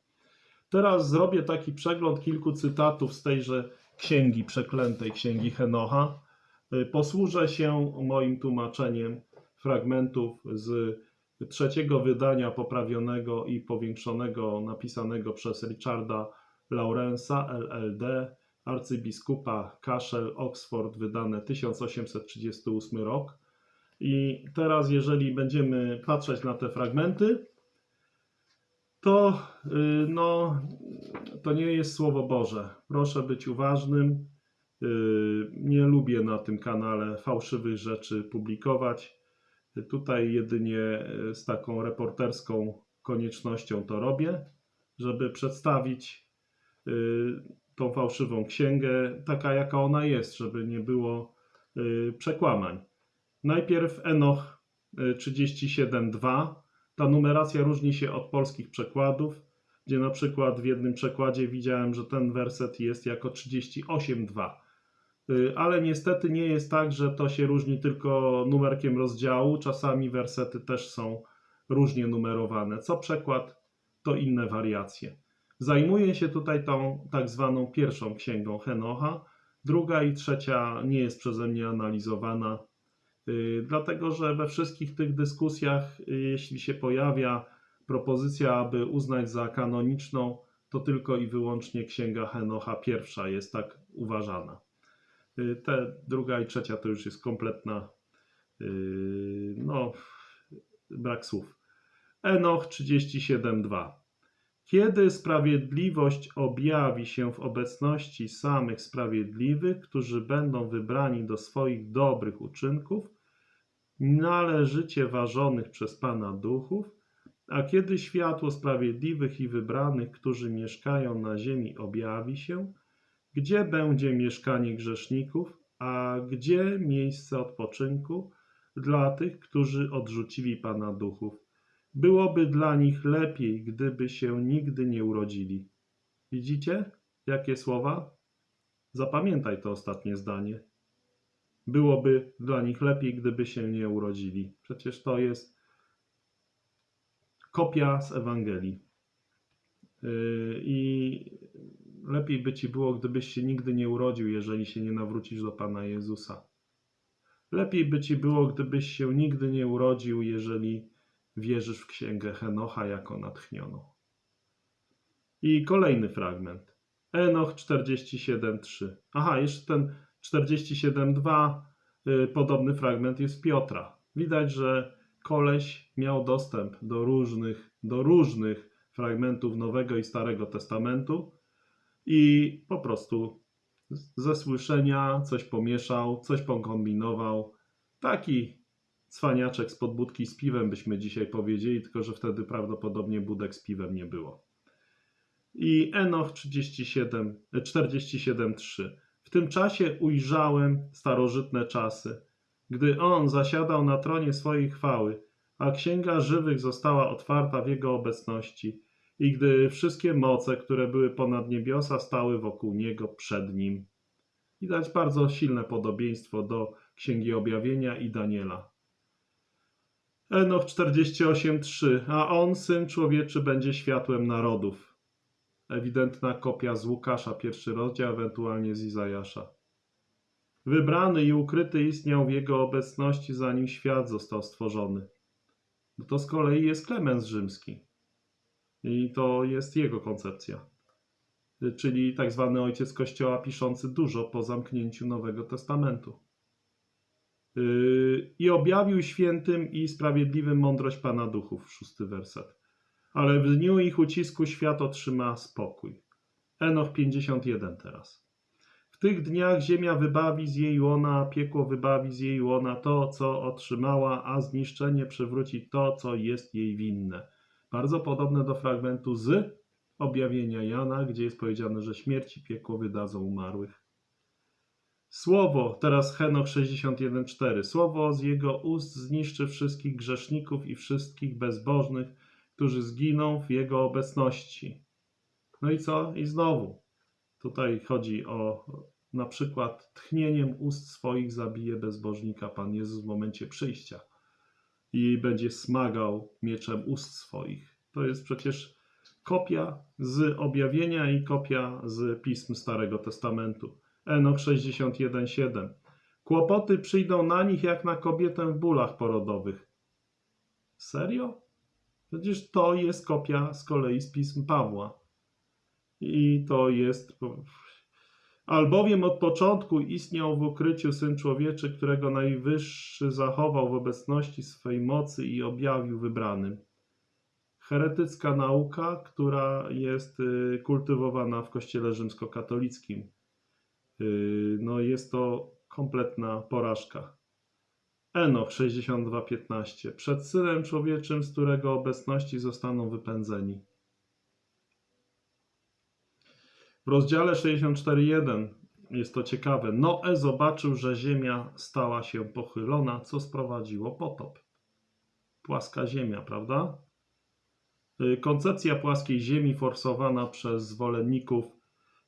Teraz zrobię taki przegląd kilku cytatów z tejże księgi przeklętej, księgi Henocha. Y, Posłużę się moim tłumaczeniem fragmentów z trzeciego wydania poprawionego i powiększonego, napisanego przez Richarda Lawrence'a, LLD, arcybiskupa Cashel, Oxford, wydane 1838 rok. I teraz, jeżeli będziemy patrzeć na te fragmenty, to, y, no, to nie jest Słowo Boże. Proszę być uważnym. Y, Nie lubię na tym kanale fałszywych rzeczy publikować. Tutaj jedynie y, z taką reporterską koniecznością to robię, żeby przedstawić y, tą fałszywą księgę taka, jaka ona jest, żeby nie było y, przekłamań. Najpierw Enoch y, 37.2. Ta numeracja różni się od polskich przekładów, gdzie na przykład w jednym przekładzie widziałem, że ten werset jest jako 38.2. Y, Ale niestety nie jest tak, że to się różni tylko numerkiem rozdziału. Czasami wersety też są różnie numerowane. Co przekład, to inne wariacje. Zajmuję się tutaj tą tak zwaną pierwszą księgą Henocha. Druga i trzecia nie jest przeze mnie analizowana, dlatego że we wszystkich tych dyskusjach, y, jeśli się pojawia propozycja, aby uznać za kanoniczną, to tylko i wyłącznie księga Henocha pierwsza jest tak uważana. Y, Te druga i trzecia to już jest kompletna, no, brak słów. Enoch 37:2. Kiedy sprawiedliwość objawi się w obecności samych sprawiedliwych, którzy będą wybrani do swoich dobrych uczynków, należycie ważonych przez Pana duchów, a kiedy światło sprawiedliwych i wybranych, którzy mieszkają na ziemi, objawi się, gdzie będzie mieszkanie grzeszników, a gdzie miejsce odpoczynku dla tych, którzy odrzucili Pana duchów. Byłoby dla nich lepiej, gdyby się nigdy nie urodzili. Widzicie, jakie słowa? Zapamiętaj to ostatnie zdanie. Byłoby dla nich lepiej, gdyby się nie urodzili. Przecież to jest kopia z Ewangelii. Yy, I lepiej by ci było, gdybyś się nigdy nie urodził, jeżeli się nie nawrócisz do Pana Jezusa. Lepiej by ci było, gdybyś się nigdy nie urodził, jeżeli wierzysz w księgę Henocha jako natchnioną. I kolejny fragment. Enoch 47:3. Aha, jeszcze ten 47:2 y, podobny fragment jest Piotra. Widać, że koleś miał dostęp do różnych, do różnych fragmentów Nowego i Starego Testamentu i po prostu ze słyszenia coś pomieszał, coś pokombinował. Taki cwaniaczek z podbudki z piwem byśmy dzisiaj powiedzieli, tylko że wtedy prawdopodobnie budek z piwem nie było. I Enoch 37, 47:3. W tym czasie ujrzałem starożytne czasy, gdy on zasiadał na tronie swojej chwały, a księga żywych została otwarta w jego obecności, i gdy wszystkie moce, które były ponad niebiosa, stały wokół niego przed nim. Widać bardzo silne podobieństwo do Księgi Objawienia i Daniela. Enoch 48:3. A on, syn człowieczy, będzie światłem narodów. Ewidentna kopia z Łukasza, pierwszy rozdział, ewentualnie z Izajasza. Wybrany i ukryty istniał w jego obecności, zanim świat został stworzony. No to z kolei jest Klemens Rzymski. I to jest jego koncepcja. Czyli tak zwany ojciec Kościoła piszący dużo po zamknięciu Nowego Testamentu. Yy, I objawił świętym i sprawiedliwym mądrość Pana Duchów, szósty werset. Ale w dniu ich ucisku świat otrzyma spokój. Enoch 51 teraz. W tych dniach ziemia wybawi z jej łona, piekło wybawi z jej łona to, co otrzymała, a zniszczenie przywróci to, co jest jej winne. Bardzo podobne do fragmentu z objawienia Jana, gdzie jest powiedziane, że śmierć i piekło wydadzą umarłych. Słowo, teraz Henoch 61:4. Słowo z jego ust zniszczy wszystkich grzeszników i wszystkich bezbożnych, którzy zginą w jego obecności. No i co? I znowu. Tutaj chodzi o na przykład tchnieniem ust swoich zabije bezbożnika Pan Jezus w momencie przyjścia i będzie smagał mieczem ust swoich. To jest przecież kopia z objawienia i kopia z pism Starego Testamentu. Enoch 61:7. Kłopoty przyjdą na nich jak na kobietę w bólach porodowych. Serio? Przecież to jest kopia z kolei z pism Pawła. I to jest. Albowiem od początku istniał w ukryciu syn człowieczy, którego najwyższy zachował w obecności swej mocy i objawił wybranym. Heretycka nauka, która jest y, kultywowana w kościele rzymskokatolickim. Y, No jest to kompletna porażka. Enoch 62:15 Przed synem człowieczym, z którego obecności zostaną wypędzeni. W rozdziale 64:1 jest to ciekawe. Noe zobaczył, że ziemia stała się pochylona, co sprowadziło potop. Płaska ziemia, prawda? Y, Koncepcja płaskiej ziemi forsowana przez zwolenników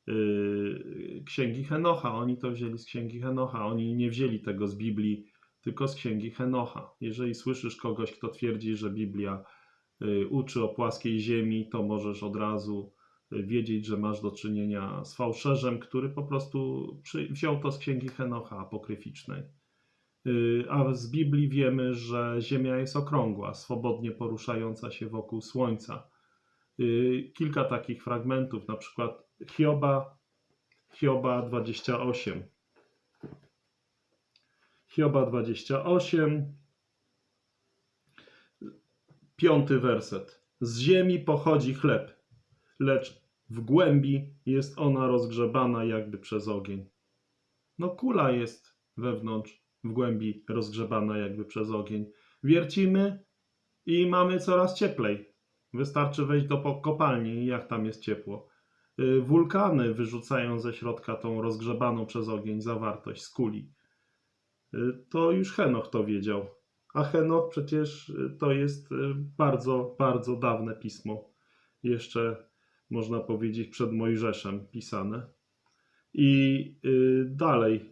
yy, księgi Henocha. Oni to wzięli z księgi Henocha. Oni nie wzięli tego z Biblii, tylko z księgi Henocha. Jeżeli słyszysz kogoś, kto twierdzi, że Biblia yy, uczy o płaskiej ziemi, to możesz od razu yy, wiedzieć, że masz do czynienia z fałszerzem, który po prostu wziął to z księgi Henocha apokryficznej. Yy, A z Biblii wiemy, że Ziemia jest okrągła, swobodnie poruszająca się wokół Słońca. Kilka takich fragmentów, na przykład Hioba, Hioba 28. Hioba 28, piąty werset. Z ziemi pochodzi chleb, lecz w głębi jest ona rozgrzebana jakby przez ogień. No kula jest wewnątrz, w głębi rozgrzebana jakby przez ogień. Wiercimy i mamy coraz cieplej. Wystarczy wejść do kopalni i jak tam jest ciepło. Y, Wulkany wyrzucają ze środka tą rozgrzebaną przez ogień zawartość z kuli. Y, To już Henoch to wiedział. A Henoch przecież y, to jest y, bardzo, bardzo dawne pismo. Jeszcze można powiedzieć przed Mojżeszem pisane. I dalej.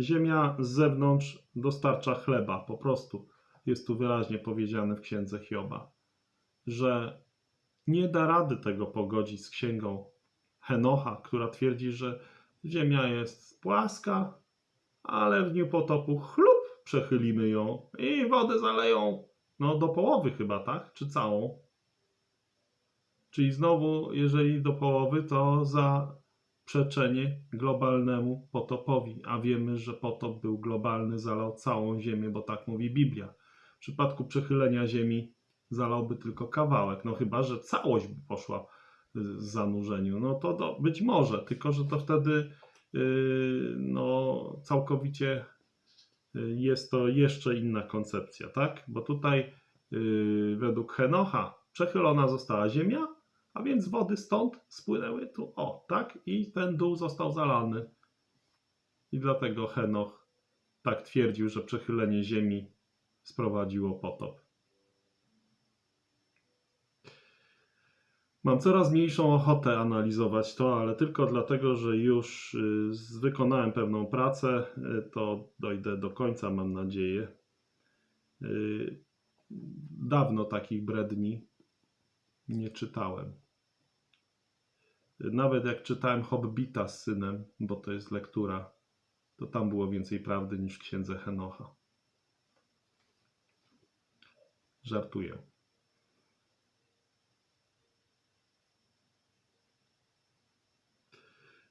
Ziemia z zewnątrz dostarcza chleba, po prostu. Jest tu wyraźnie powiedziane w księdze Hioba, że nie da rady tego pogodzić z księgą Henocha, która twierdzi, że Ziemia jest płaska, ale w dniu potopu chlup przechylimy ją i wodę zaleją no do połowy chyba, tak? Czy całą? Czyli znowu, jeżeli do połowy, to zaprzeczenie globalnemu potopowi, a wiemy, że potop był globalny, zalał całą Ziemię, bo tak mówi Biblia. W przypadku przechylenia Ziemi zalałby tylko kawałek, no chyba, że całość by poszła w zanurzeniu, no to, to być może, tylko że to wtedy no, całkowicie yy, jest to jeszcze inna koncepcja, tak? Bo tutaj yy, według Henocha przechylona została ziemia, a więc wody stąd spłynęły tu, o, tak? I ten dół został zalany. I dlatego Henoch tak twierdził, że przechylenie ziemi sprowadziło potop. Mam coraz mniejszą ochotę analizować to, ale tylko dlatego, że już y, wykonałem pewną pracę, y, to dojdę do końca, mam nadzieję. Y, Dawno takich bredni nie czytałem. Nawet jak czytałem Hobbita z synem, bo to jest lektura, to tam było więcej prawdy niż w księdze Henocha. Żartuję.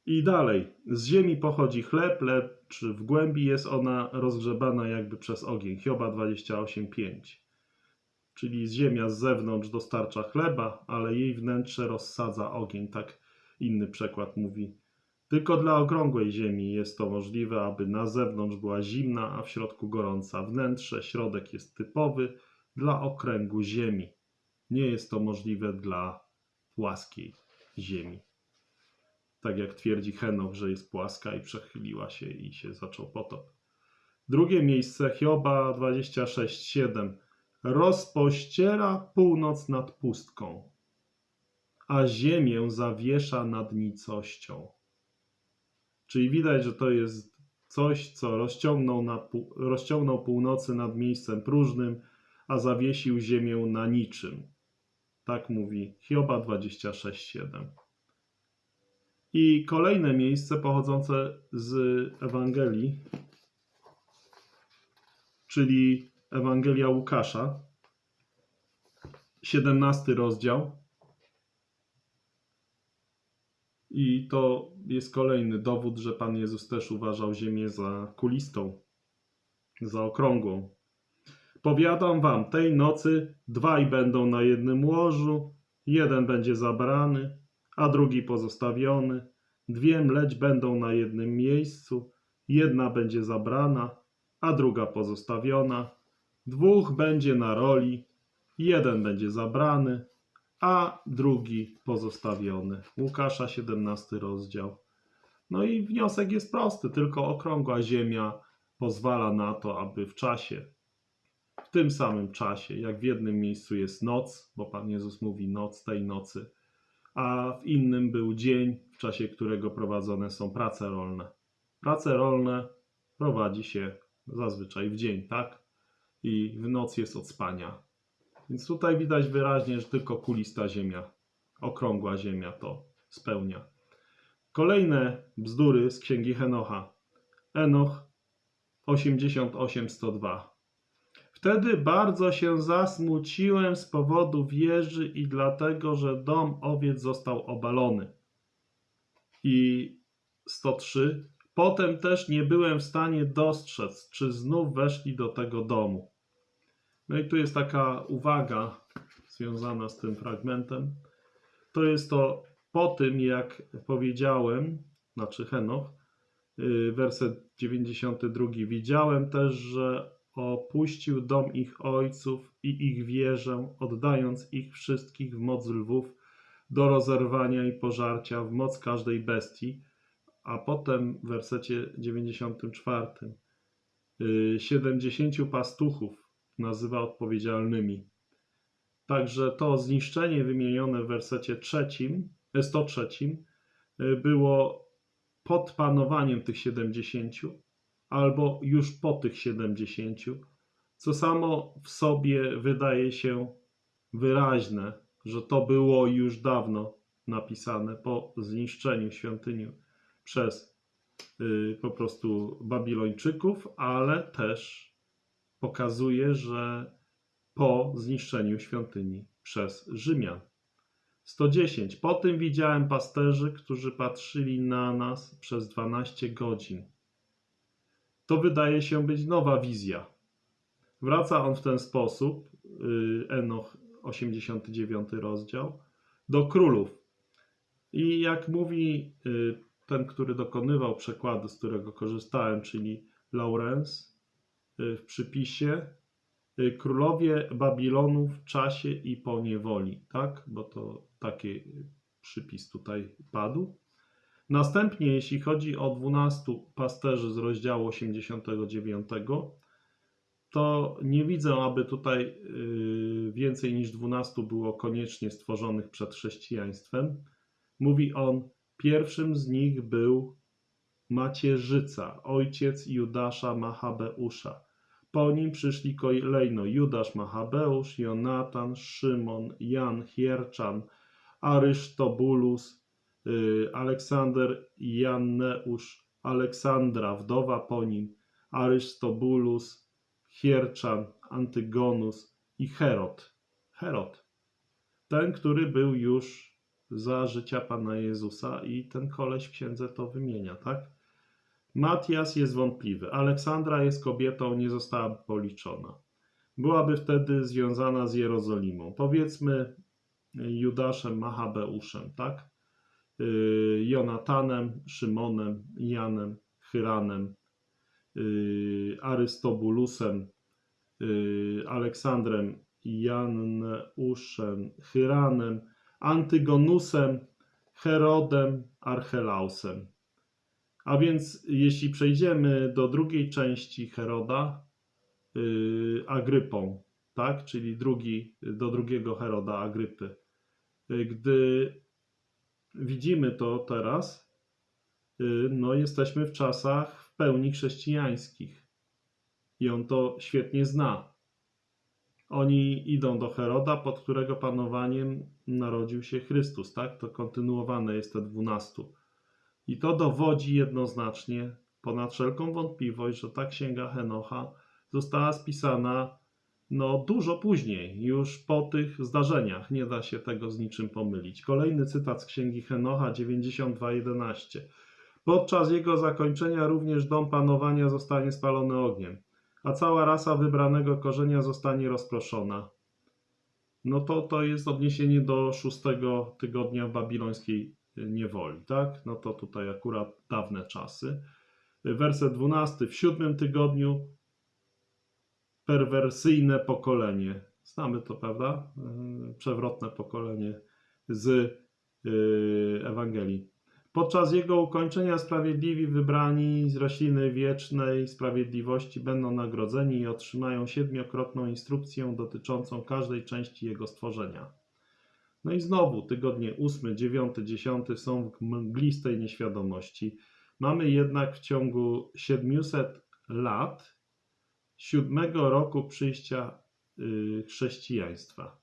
I dalej. Z ziemi pochodzi chleb, lecz w głębi jest ona rozgrzebana jakby przez ogień. Hioba 28:5. Czyli ziemia z zewnątrz dostarcza chleba, ale jej wnętrze rozsadza ogień. Tak inny przekład mówi. Tylko dla okrągłej ziemi jest to możliwe, aby na zewnątrz była zimna, a w środku gorąca. Wnętrze, środek jest typowy dla okręgu ziemi. Nie jest to możliwe dla płaskiej ziemi tak jak twierdzi Henoch, że jest płaska i przechyliła się i się zaczął potop. Drugie miejsce Hioba 26:7 rozpościera północ nad pustką, a ziemię zawiesza nad nicością. Czyli widać, że to jest coś, co rozciągnął, na, rozciągnął północy nad miejscem próżnym, a zawiesił ziemię na niczym. Tak mówi Hioba 26:7. I kolejne miejsce pochodzące z Ewangelii, czyli Ewangelia Łukasza, 17 rozdział. I to jest kolejny dowód, że Pan Jezus też uważał Ziemię za kulistą, za okrągłą. Powiadam wam, tej nocy dwaj będą na jednym łożu, jeden będzie zabrany, a drugi pozostawiony. Dwie mleć będą na jednym miejscu, jedna będzie zabrana, a druga pozostawiona. Dwóch będzie na roli, jeden będzie zabrany, a drugi pozostawiony. Łukasza 17 rozdział. No i wniosek jest prosty, tylko okrągła ziemia pozwala na to, aby w czasie, w tym samym czasie, jak w jednym miejscu jest noc, bo Pan Jezus mówi noc tej nocy, a w innym był dzień, w czasie którego prowadzone są prace rolne. Prace rolne prowadzi się zazwyczaj w dzień, tak? I w noc jest od spania. Więc tutaj widać wyraźnie, że tylko kulista ziemia, okrągła ziemia to spełnia. Kolejne bzdury z księgi Henocha. Enoch 88:102. Wtedy bardzo się zasmuciłem z powodu wieży i dlatego, że dom owiec został obalony. I 103. Potem też nie byłem w stanie dostrzec, czy znów weszli do tego domu. No i tu jest taka uwaga związana z tym fragmentem. To jest to po tym, jak powiedziałem, znaczy Henoch, yy, werset 92. Widziałem też, że opuścił dom ich ojców i ich wieżę, oddając ich wszystkich w moc lwów do rozerwania i pożarcia, w moc każdej bestii. A potem w wersecie 94. yy, 70 pastuchów nazywa odpowiedzialnymi. Także to zniszczenie wymienione w wersecie trzecim, e, 103 y, było pod panowaniem tych 70 albo już po tych 70, co samo w sobie wydaje się wyraźne, że to było już dawno napisane po zniszczeniu świątyni przez y, po prostu Babilończyków, ale też pokazuje, że po zniszczeniu świątyni przez Rzymian. 110. Po tym widziałem pasterzy, którzy patrzyli na nas przez 12 godzin. To wydaje się być nowa wizja. Wraca on w ten sposób, y, Enoch 89 rozdział, do królów. I jak mówi y, ten, który dokonywał przekładu, z którego korzystałem, czyli Laurens, y, w przypisie, królowie Babilonu w czasie i po niewoli, tak? Bo to taki przypis tutaj padł. Następnie, jeśli chodzi o 12 pasterzy z rozdziału 89, to nie widzę, aby tutaj y, więcej niż 12 było koniecznie stworzonych przed chrześcijaństwem. Mówi on, pierwszym z nich był Macierzyca, ojciec Judasza Machabeusza. Po nim przyszli kolejno Judasz Machabeusz, Jonatan, Szymon, Jan Hierczan, Arysztobulus, Aleksander Janneusz, Aleksandra, wdowa po nim, Arystobulus, Hierczan, Antygonus i Herod. Herod. Ten, który był już za życia Pana Jezusa i ten koleś w księdze to wymienia, tak? Matias jest wątpliwy. Aleksandra jest kobietą, nie została policzona. Byłaby wtedy związana z Jerozolimą. Powiedzmy Judaszem Machabeuszem, tak? Yy, Jonatanem, Szymonem, Janem, Hyranem, yy, Arystobulusem, yy, Aleksandrem, Janeuszem, Hyranem, Antygonusem, Herodem, Archelausem. A więc jeśli przejdziemy do drugiej części Heroda, Agrypą, tak? czyli drugi, do drugiego Heroda, Agrypy. Gdy widzimy to teraz, yy, no jesteśmy w czasach w pełni chrześcijańskich. I on to świetnie zna. Oni idą do Heroda, pod którego panowaniem narodził się Chrystus, tak? To kontynuowane jest te dwunastu. I to dowodzi jednoznacznie, ponad wszelką wątpliwość, że ta księga Henocha została spisana no, dużo później, już po tych zdarzeniach. Nie da się tego z niczym pomylić. Kolejny cytat z księgi Henocha 92:11. Podczas jego zakończenia również dom panowania zostanie spalony ogniem, a cała rasa wybranego korzenia zostanie rozproszona. No to to jest odniesienie do szóstego tygodnia babilońskiej niewoli, tak? No to tutaj akurat dawne czasy. Werset 12. W siódmym tygodniu perwersyjne pokolenie. Znamy to, prawda? Yy, Przewrotne pokolenie z yy, Ewangelii. Podczas jego ukończenia sprawiedliwi wybrani z rośliny wiecznej sprawiedliwości będą nagrodzeni i otrzymają siedmiokrotną instrukcję dotyczącą każdej części jego stworzenia. No i znowu tygodnie 8, 9, 10 są w mglistej nieświadomości. Mamy jednak w ciągu 700 lat siódmego roku przyjścia y, chrześcijaństwa.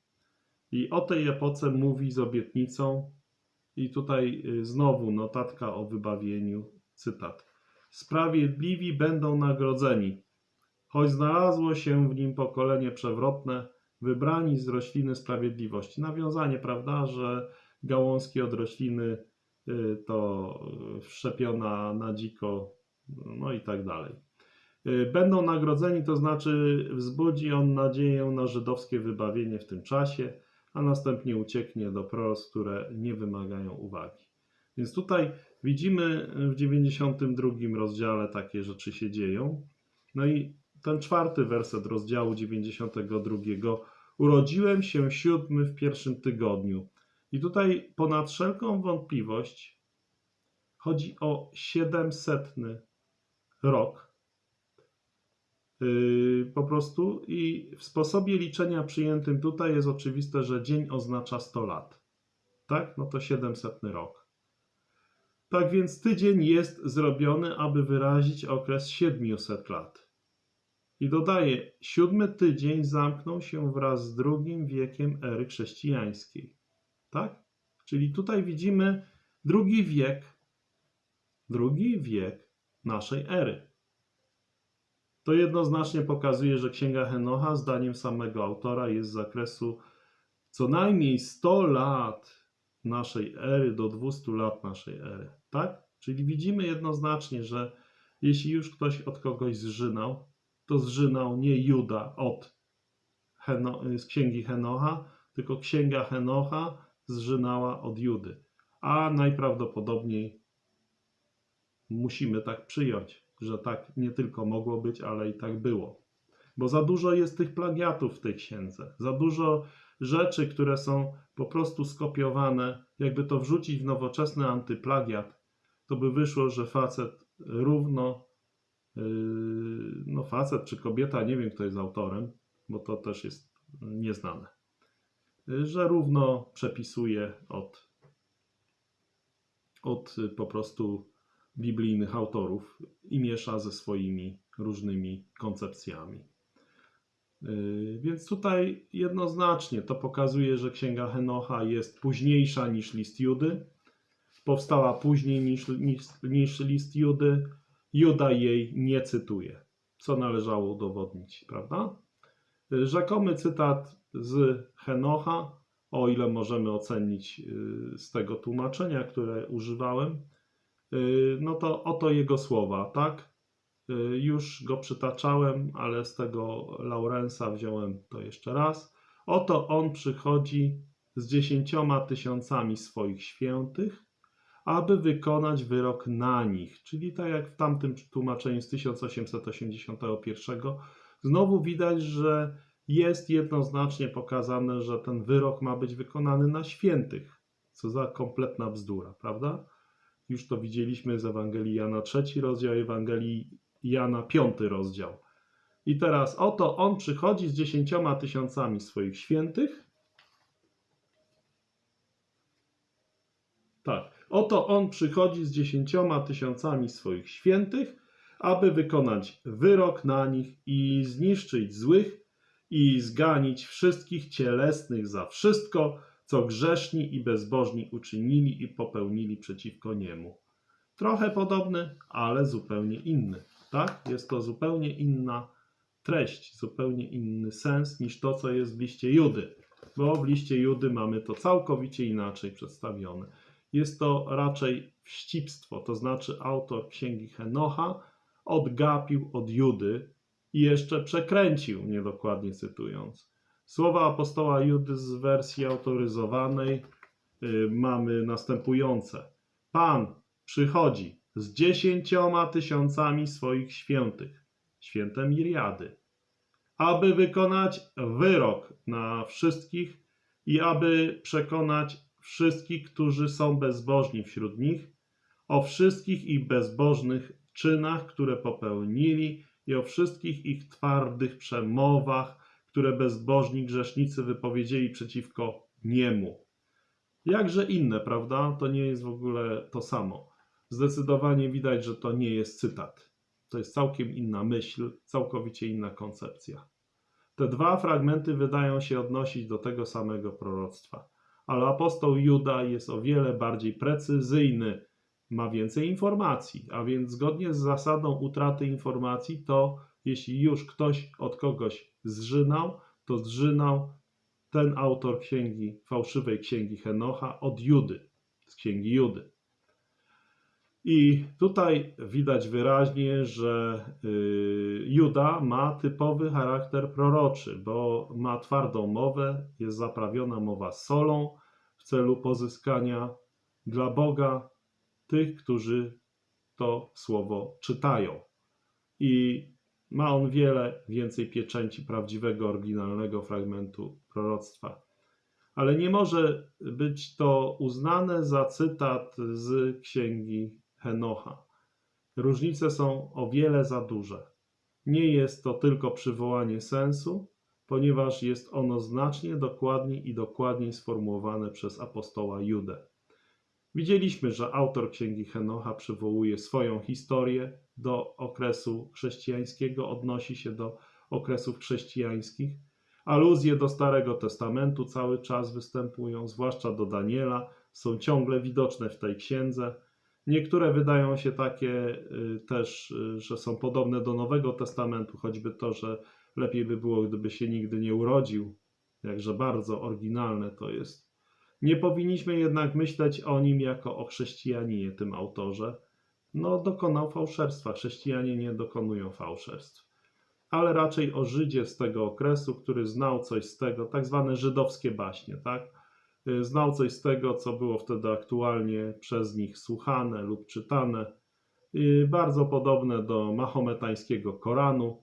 I o tej epoce mówi z obietnicą, i tutaj y, znowu notatka o wybawieniu, cytat. Sprawiedliwi będą nagrodzeni, choć znalazło się w nim pokolenie przewrotne, wybrani z rośliny sprawiedliwości. Nawiązanie, prawda, że gałązki od rośliny y, to wszczepiona na dziko, no i tak dalej. Y, Będą nagrodzeni, to znaczy wzbudzi on nadzieję na żydowskie wybawienie w tym czasie, a następnie ucieknie do pros, które nie wymagają uwagi. Więc tutaj widzimy w 92 rozdziale takie rzeczy się dzieją. No i ten czwarty werset rozdziału 92. Urodziłem się siódmy w pierwszym tygodniu. I tutaj ponad wszelką wątpliwość chodzi o 700 rok. Yy, po prostu i w sposobie liczenia przyjętym tutaj jest oczywiste, że dzień oznacza 100 lat. Tak? No to 700 rok. Tak więc tydzień jest zrobiony, aby wyrazić okres 700 lat. I dodaje, siódmy tydzień zamknął się wraz z drugim wiekiem ery chrześcijańskiej. Tak? Czyli tutaj widzimy drugi wiek, drugi wiek naszej ery. To jednoznacznie pokazuje, że Księga Henocha, zdaniem samego autora, jest z zakresu co najmniej 100 lat naszej ery do 200 lat naszej ery. Tak? Czyli widzimy jednoznacznie, że jeśli już ktoś od kogoś zżynał, to zżynał nie Juda od Heno, z księgi Henocha, tylko księga Henocha zżynała od Judy. A najprawdopodobniej musimy tak przyjąć, że tak nie tylko mogło być, ale i tak było. Bo za dużo jest tych plagiatów w tej księdze, za dużo rzeczy, które są po prostu skopiowane. Jakby to wrzucić w nowoczesny antyplagiat, to by wyszło, że facet równo, yy, no facet czy kobieta, nie wiem kto jest autorem, bo to też jest nieznane, yy, że równo przepisuje od, od po prostu biblijnych autorów i miesza ze swoimi różnymi koncepcjami. Yy, Więc tutaj jednoznacznie to pokazuje, że księga Henocha jest późniejsza niż list Judy. Powstała później niż, niż, niż list Judy. Juda jej nie cytuje, co należało udowodnić, prawda? Yy, Rzekomy cytat z Henocha, o ile możemy ocenić yy, z tego tłumaczenia, które używałem, no to oto jego słowa, tak? Y, Już go przytaczałem, ale z tego Laurensa wziąłem to jeszcze raz. Oto on przychodzi z dziesięcioma tysiącami swoich świętych, aby wykonać wyrok na nich. Czyli tak jak w tamtym tłumaczeniu z 1881, znowu widać, że jest jednoznacznie pokazane, że ten wyrok ma być wykonany na świętych. Co za kompletna bzdura, prawda? Już to widzieliśmy z Ewangelii Jana trzeci rozdział Ewangelii Jana piąty rozdział. I teraz oto on przychodzi z dziesięcioma tysiącami swoich świętych. Tak, oto on przychodzi z dziesięcioma tysiącami swoich świętych, aby wykonać wyrok na nich i zniszczyć złych i zganić wszystkich cielesnych za wszystko, co grzeszni i bezbożni uczynili i popełnili przeciwko niemu. Trochę podobny, ale zupełnie inny. Tak? Jest to zupełnie inna treść, zupełnie inny sens niż to, co jest w liście Judy. Bo w liście Judy mamy to całkowicie inaczej przedstawione. Jest to raczej wścibstwo, to znaczy autor księgi Henocha odgapił od Judy i jeszcze przekręcił, niedokładnie cytując. Słowa apostoła Judy z wersji autoryzowanej y, mamy następujące. Pan przychodzi z dziesięcioma tysiącami swoich świętych, święte Miriady, aby wykonać wyrok na wszystkich i aby przekonać wszystkich, którzy są bezbożni wśród nich, o wszystkich ich bezbożnych czynach, które popełnili i o wszystkich ich twardych przemowach, które bezbożni grzesznicy wypowiedzieli przeciwko niemu. Jakże inne, prawda? To nie jest w ogóle to samo. Zdecydowanie widać, że to nie jest cytat. To jest całkiem inna myśl, całkowicie inna koncepcja. Te dwa fragmenty wydają się odnosić do tego samego proroctwa, ale apostoł Juda jest o wiele bardziej precyzyjny, ma więcej informacji, a więc zgodnie z zasadą utraty informacji, to jeśli już ktoś od kogoś zżynał, to zżynał ten autor księgi, fałszywej księgi Henocha od Judy, z księgi Judy. I tutaj widać wyraźnie, że y, Juda ma typowy charakter proroczy, bo ma twardą mowę, jest zaprawiona mowa solą w celu pozyskania dla Boga tych, którzy to słowo czytają. I ma on wiele więcej pieczęci prawdziwego, oryginalnego fragmentu proroctwa. Ale nie może być to uznane za cytat z księgi Henocha. Różnice są o wiele za duże. Nie jest to tylko przywołanie sensu, ponieważ jest ono znacznie dokładniej i dokładniej sformułowane przez apostoła Judę. Widzieliśmy, że autor księgi Henocha przywołuje swoją historię do okresu chrześcijańskiego, odnosi się do okresów chrześcijańskich. Aluzje do Starego Testamentu cały czas występują, zwłaszcza do Daniela, są ciągle widoczne w tej księdze. Niektóre wydają się takie y, też, y, że są podobne do Nowego Testamentu, choćby to, że lepiej by było, gdyby się nigdy nie urodził. Jakże bardzo oryginalne to jest. Nie powinniśmy jednak myśleć o nim jako o chrześcijaninie, tym autorze. No, dokonał fałszerstwa. Chrześcijanie nie dokonują fałszerstw. Ale raczej o Żydzie z tego okresu, który znał coś z tego, tak zwane żydowskie baśnie, tak? Znał coś z tego, co było wtedy aktualnie przez nich słuchane lub czytane. Bardzo podobne do mahometańskiego Koranu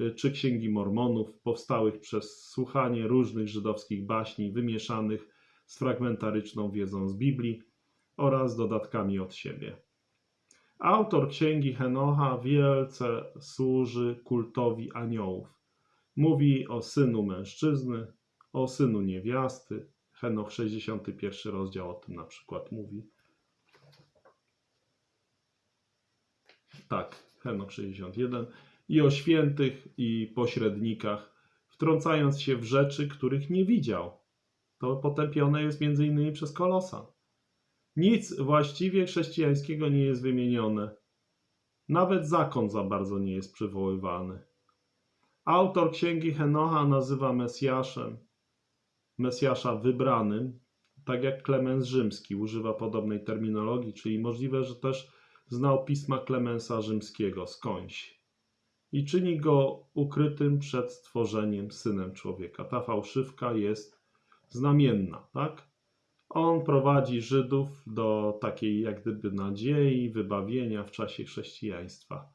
y, czy Księgi Mormonów, powstałych przez słuchanie różnych żydowskich baśni wymieszanych z fragmentaryczną wiedzą z Biblii oraz dodatkami od siebie. Autor księgi Henocha wielce służy kultowi aniołów. Mówi o synu mężczyzny, o synu niewiasty. Henoch 61 rozdział o tym na przykład mówi. Tak, Henoch 61. I o świętych i pośrednikach, wtrącając się w rzeczy, których nie widział. To potępione jest między innymi przez Kolosa. Nic właściwie chrześcijańskiego nie jest wymienione. Nawet zakon za bardzo nie jest przywoływany. Autor księgi Henocha nazywa Mesjaszem, Mesjasza wybranym, tak jak Klemens Rzymski używa podobnej terminologii, czyli możliwe, że też znał pisma Klemensa Rzymskiego skądś i czyni go ukrytym przed stworzeniem synem człowieka. Ta fałszywka jest znamienna, tak? On prowadzi Żydów do takiej jak gdyby nadziei, wybawienia w czasie chrześcijaństwa.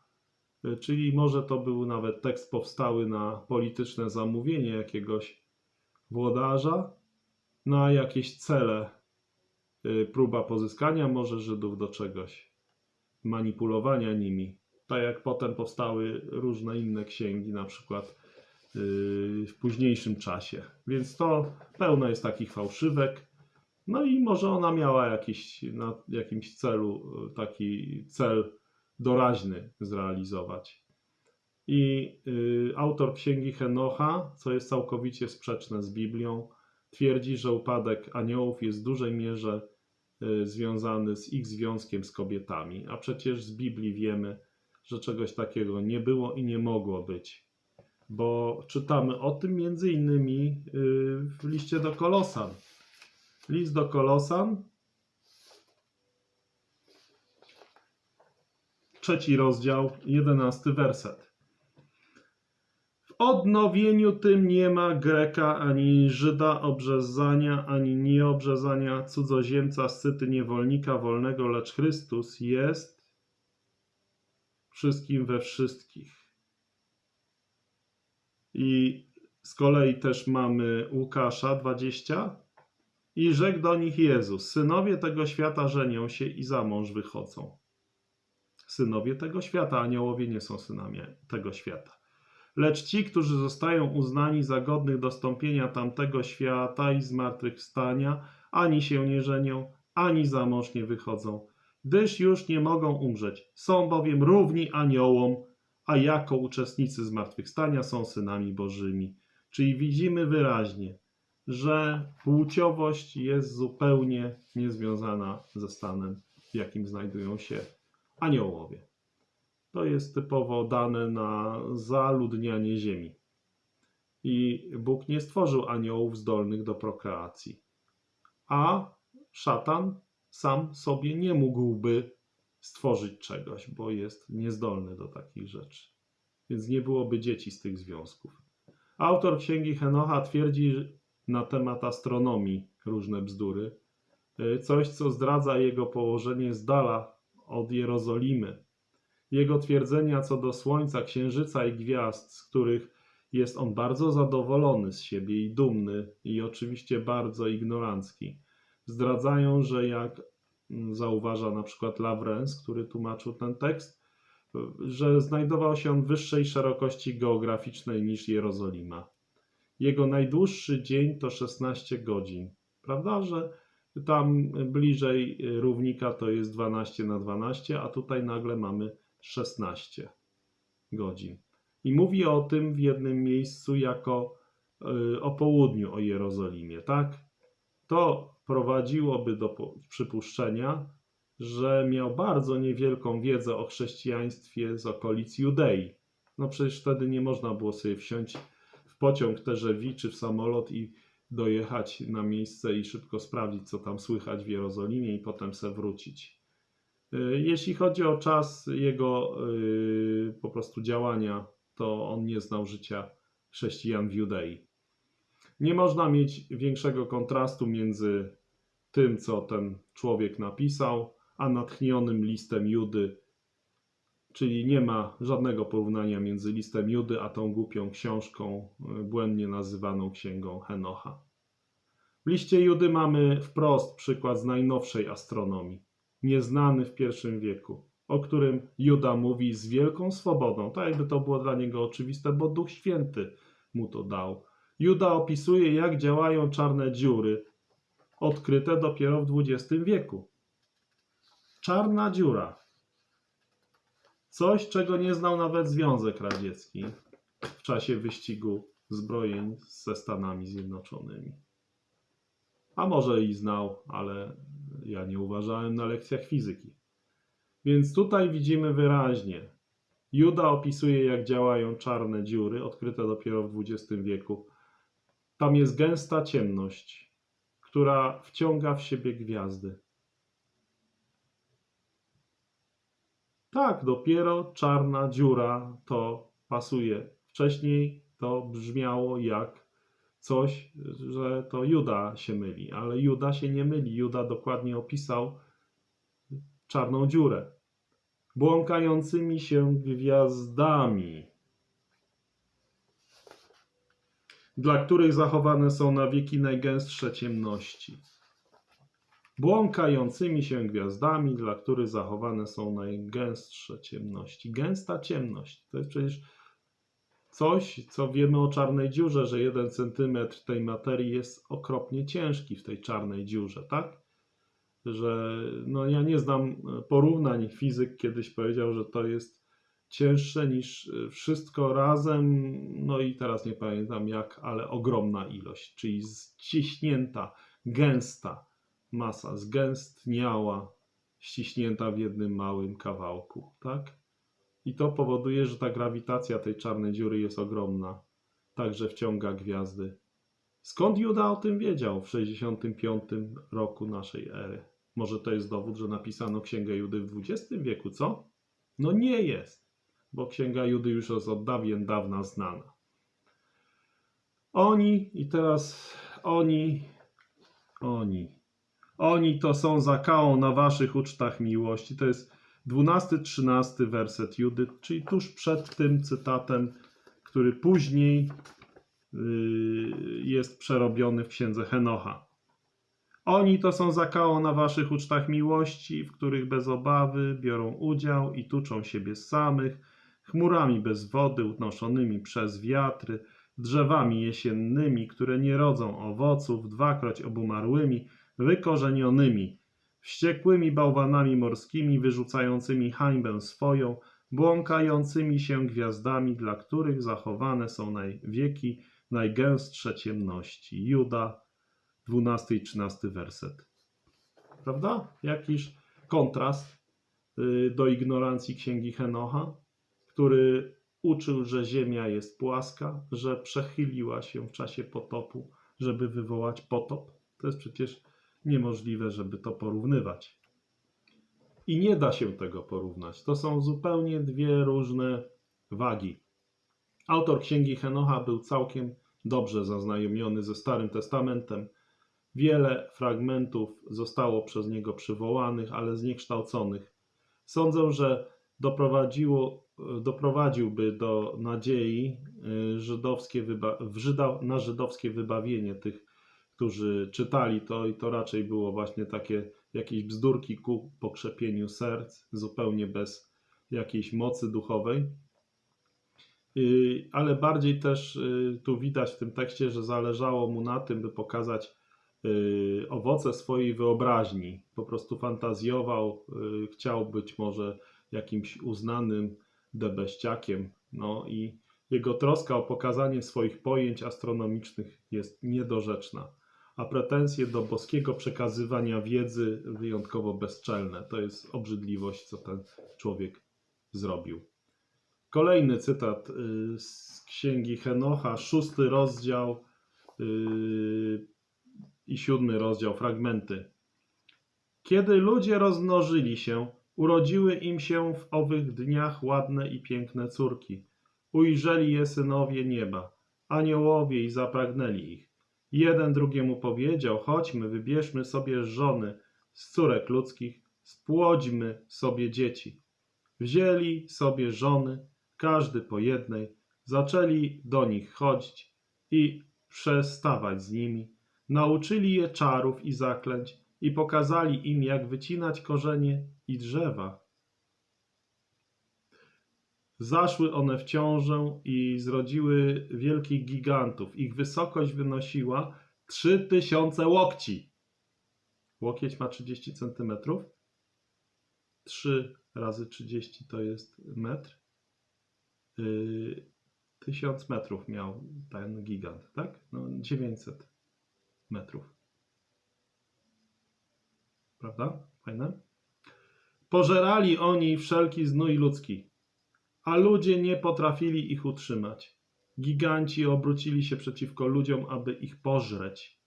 Czyli może to był nawet tekst powstały na polityczne zamówienie jakiegoś włodarza, na jakieś cele, y, próba pozyskania może Żydów do czegoś, manipulowania nimi. Tak jak potem powstały różne inne księgi, na przykład w późniejszym czasie. Więc to pełno jest takich fałszywek. No i może ona miała jakiś, na jakimś celu, y, taki cel doraźny zrealizować. I y, autor księgi Henocha, co jest całkowicie sprzeczne z Biblią, twierdzi, że upadek aniołów jest w dużej mierze y, związany z ich związkiem z kobietami. A przecież z Biblii wiemy, że czegoś takiego nie było i nie mogło być. Bo czytamy o tym między innymi y, w liście do Kolosan. List do Kolosan, trzeci rozdział, jedenasty werset. W odnowieniu tym nie ma Greka ani Żyda obrzezania, ani nieobrzezania, cudzoziemca, scyty, niewolnika, wolnego, lecz Chrystus jest wszystkim we wszystkich. I z kolei też mamy Łukasza 20. I rzekł do nich Jezus: Synowie tego świata żenią się i za mąż wychodzą. Synowie tego świata, aniołowie nie są synami tego świata. Lecz ci, którzy zostają uznani za godnych dostąpienia tamtego świata i zmartwychwstania, ani się nie żenią, ani za mąż nie wychodzą, gdyż już nie mogą umrzeć. Są bowiem równi aniołom, a jako uczestnicy zmartwychwstania są synami bożymi. Czyli widzimy wyraźnie, że płciowość jest zupełnie niezwiązana ze stanem, w jakim znajdują się aniołowie. To jest typowo dane na zaludnianie ziemi. I Bóg nie stworzył aniołów zdolnych do prokreacji. A szatan sam sobie nie mógłby stworzyć czegoś, bo jest niezdolny do takich rzeczy. Więc nie byłoby dzieci z tych związków. Autor księgi Henocha twierdzi na temat astronomii różne bzdury. Y, Coś, co zdradza jego położenie z dala od Jerozolimy. Jego twierdzenia co do Słońca, Księżyca i gwiazd, z których jest on bardzo zadowolony z siebie i dumny, i oczywiście bardzo ignorancki, zdradzają, że jak zauważa na przykład Lawrence, który tłumaczył ten tekst, że znajdował się on wyższej szerokości geograficznej niż Jerozolima. Jego najdłuższy dzień to 16 godzin. Prawda, że tam bliżej równika to jest 12 na 12, a tutaj nagle mamy 16 godzin. I mówi o tym w jednym miejscu jako y, o południu o Jerozolimie, tak? To prowadziłoby do przypuszczenia, że miał bardzo niewielką wiedzę o chrześcijaństwie z okolic Judei. No przecież wtedy nie można było sobie wsiąść w pociąg TGV czy w samolot i dojechać na miejsce i szybko sprawdzić, co tam słychać w Jerozolimie i potem se wrócić. Y, Jeśli chodzi o czas jego y, po prostu działania, to on nie znał życia chrześcijan w Judei. Nie można mieć większego kontrastu między tym, co ten człowiek napisał, a natchnionym listem Judy, czyli nie ma żadnego porównania między listem Judy a tą głupią książką, y, błędnie nazywaną księgą Henocha. W liście Judy mamy wprost przykład z najnowszej astronomii, nieznany w I wieku, o którym Juda mówi z wielką swobodą, tak jakby to było dla niego oczywiste, bo Duch Święty mu to dał. Juda opisuje, jak działają czarne dziury, odkryte dopiero w XX wieku. Czarna dziura. Coś, czego nie znał nawet Związek Radziecki w czasie wyścigu zbrojeń ze Stanami Zjednoczonymi. A może i znał, ale ja nie uważałem na lekcjach fizyki. Więc tutaj widzimy wyraźnie, Juda opisuje, jak działają czarne dziury, odkryte dopiero w XX wieku. Tam jest gęsta ciemność, która wciąga w siebie gwiazdy. Tak, dopiero czarna dziura to pasuje. Wcześniej to brzmiało jak coś, że to Juda się myli, ale Juda się nie myli. Juda dokładnie opisał czarną dziurę. Błąkającymi się gwiazdami, dla których zachowane są na wieki najgęstsze ciemności. Błąkającymi się gwiazdami, dla których zachowane są najgęstsze ciemności. Gęsta ciemność to jest przecież coś, co wiemy o czarnej dziurze, że jeden centymetr tej materii jest okropnie ciężki w tej czarnej dziurze, tak? Że no ja nie znam porównań. Fizyk kiedyś powiedział, że to jest cięższe niż wszystko razem. No i teraz nie pamiętam jak, ale ogromna ilość, czyli ściśnięta, gęsta masa, zgęstniała, ściśnięta w jednym małym kawałku, tak? I to powoduje, że ta grawitacja tej czarnej dziury jest ogromna, także wciąga gwiazdy. Skąd Juda o tym wiedział w 65 roku naszej ery? Może to jest dowód, że napisano Księgę Judy w XX wieku, co? No nie jest, bo Księga Judy już jest od dawien dawna znana. Oni i teraz oni, oni, oni to są zakałą na waszych ucztach miłości. To jest 12-13 werset Judy, czyli tuż przed tym cytatem, który później yy, jest przerobiony w księdze Henocha. Oni to są zakałą na waszych ucztach miłości, w których bez obawy biorą udział i tuczą siebie samych, chmurami bez wody unoszonymi przez wiatry, drzewami jesiennymi, które nie rodzą owoców, dwakroć obumarłymi, wykorzenionymi, wściekłymi bałwanami morskimi, wyrzucającymi hańbę swoją, błąkającymi się gwiazdami, dla których zachowane są na wieki najgęstsze ciemności. Juda, 12 i 13 werset. Prawda? Jakiż kontrast y, do ignorancji księgi Henocha, który uczył, że ziemia jest płaska, że przechyliła się w czasie potopu, żeby wywołać potop. To jest przecież niemożliwe, żeby to porównywać. I nie da się tego porównać. To są zupełnie dwie różne wagi. Autor księgi Henocha był całkiem dobrze zaznajomiony ze Starym Testamentem. Wiele fragmentów zostało przez niego przywołanych, ale zniekształconych. Sądzę, że doprowadziło, doprowadziłby do nadziei y, żydowskie Żyda, na żydowskie wybawienie tych, którzy czytali to, i to raczej było właśnie takie jakieś bzdurki ku pokrzepieniu serc, zupełnie bez jakiejś mocy duchowej. Y, Ale bardziej też y, tu widać w tym tekście, że zależało mu na tym, by pokazać owoce swojej wyobraźni. Po prostu fantazjował, chciał być może jakimś uznanym debeściakiem. No i jego troska o pokazanie swoich pojęć astronomicznych jest niedorzeczna. a pretensje do boskiego przekazywania wiedzy wyjątkowo bezczelne. To jest obrzydliwość, co ten człowiek zrobił. Kolejny cytat y, z księgi Henocha, szósty rozdział y, i siódmy rozdział, fragmenty. Kiedy ludzie rozmnożyli się, urodziły im się w owych dniach ładne i piękne córki. Ujrzeli je synowie nieba, aniołowie i zapragnęli ich. Jeden drugiemu powiedział: Chodźmy, wybierzmy sobie żony z córek ludzkich, spłodźmy sobie dzieci. Wzięli sobie żony, każdy po jednej, zaczęli do nich chodzić i przestawać z nimi. Nauczyli je czarów i zaklęć i pokazali im, jak wycinać korzenie i drzewa. Zaszły one w ciążę i zrodziły wielkich gigantów. Ich wysokość wynosiła 3000 łokci. Łokieć ma 30 cm. 3 razy 30 to jest metr. Yy, 1000 metrów miał ten gigant, tak? No 900 metrów. Prawda? Fajne? Pożerali oni wszelki znój ludzki, a ludzie nie potrafili ich utrzymać. Giganci obrócili się przeciwko ludziom, aby ich pożreć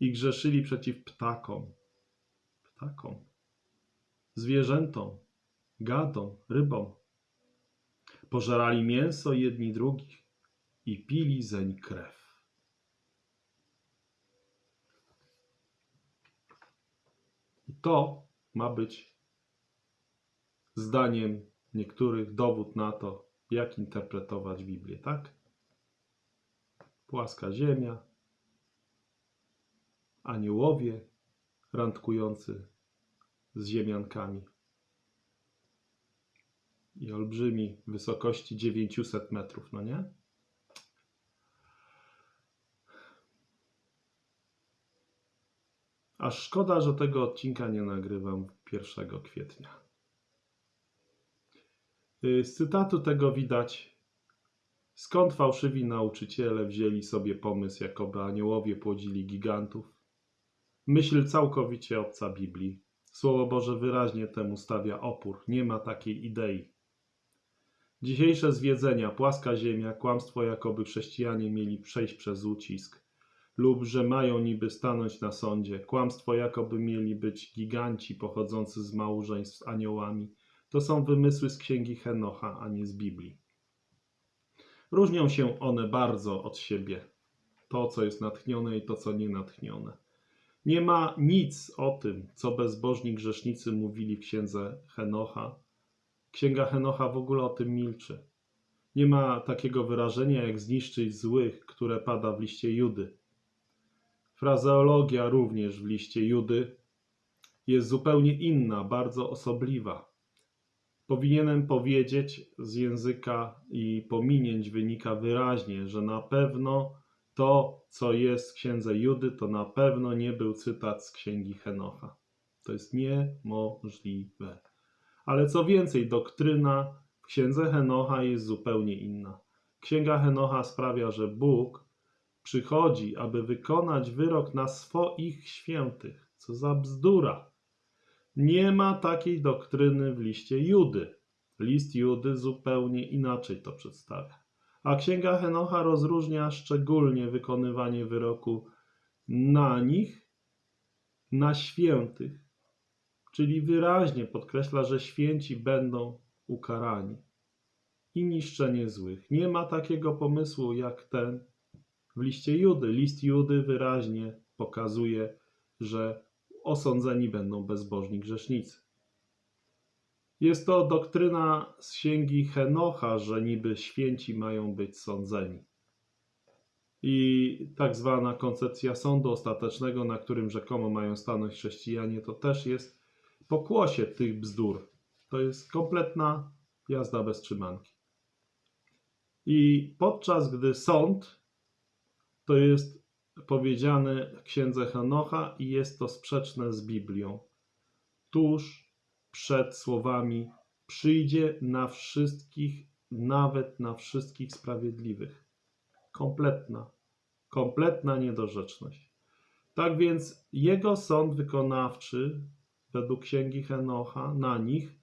i grzeszyli przeciw ptakom. Ptakom. Zwierzętom, gadom, rybom. Pożerali mięso jedni drugich i pili zeń krew. I to ma być zdaniem niektórych dowód na to, jak interpretować Biblię, tak? Płaska ziemia, aniołowie randkujący z ziemiankami i olbrzymi wysokości 900 metrów, no nie? Aż szkoda, że tego odcinka nie nagrywam 1 kwietnia. Y, Z cytatu tego widać, skąd fałszywi nauczyciele wzięli sobie pomysł, jakoby aniołowie płodzili gigantów. Myśl całkowicie obca Biblii. Słowo Boże wyraźnie temu stawia opór. Nie ma takiej idei. Dzisiejsze zwiedzenia, płaska ziemia, kłamstwo, jakoby chrześcijanie mieli przejść przez ucisk, lub że mają niby stanąć na sądzie, kłamstwo, jakoby mieli być giganci pochodzący z małżeństw z aniołami, to są wymysły z księgi Henocha, a nie z Biblii. Różnią się one bardzo od siebie. To, co jest natchnione i to, co nie natchnione. Nie ma nic o tym, co bezbożni grzesznicy mówili w księdze Henocha. Księga Henocha w ogóle o tym milczy. Nie ma takiego wyrażenia jak zniszczyć złych, które pada w liście Judy. Frazeologia również w liście Judy jest zupełnie inna, bardzo osobliwa. Powinienem powiedzieć z języka i pominięć wynika wyraźnie, że na pewno to, co jest w księdze Judy, to na pewno nie był cytat z księgi Henocha. To jest niemożliwe. Ale co więcej, doktryna w księdze Henocha jest zupełnie inna. Księga Henocha sprawia, że Bóg przychodzi, aby wykonać wyrok na swoich świętych. Co za bzdura! Nie ma takiej doktryny w liście Judy. List Judy zupełnie inaczej to przedstawia. A księga Henocha rozróżnia szczególnie wykonywanie wyroku na nich, na świętych, czyli wyraźnie podkreśla, że święci będą ukarani i niszczenie złych. Nie ma takiego pomysłu jak ten w liście Judy. List Judy wyraźnie pokazuje, że osądzeni będą bezbożni grzesznicy. Jest to doktryna z księgi Henocha, że niby święci mają być sądzeni. I tak zwana koncepcja sądu ostatecznego, na którym rzekomo mają stanąć chrześcijanie, to też jest pokłosie tych bzdur. To jest kompletna jazda bez trzymanki. I podczas gdy sąd to jest powiedziane w księdze Henocha i jest to sprzeczne z Biblią. Tuż przed słowami przyjdzie na wszystkich, nawet na wszystkich sprawiedliwych. Kompletna, kompletna niedorzeczność. Tak więc jego sąd wykonawczy, według księgi Henocha, na nich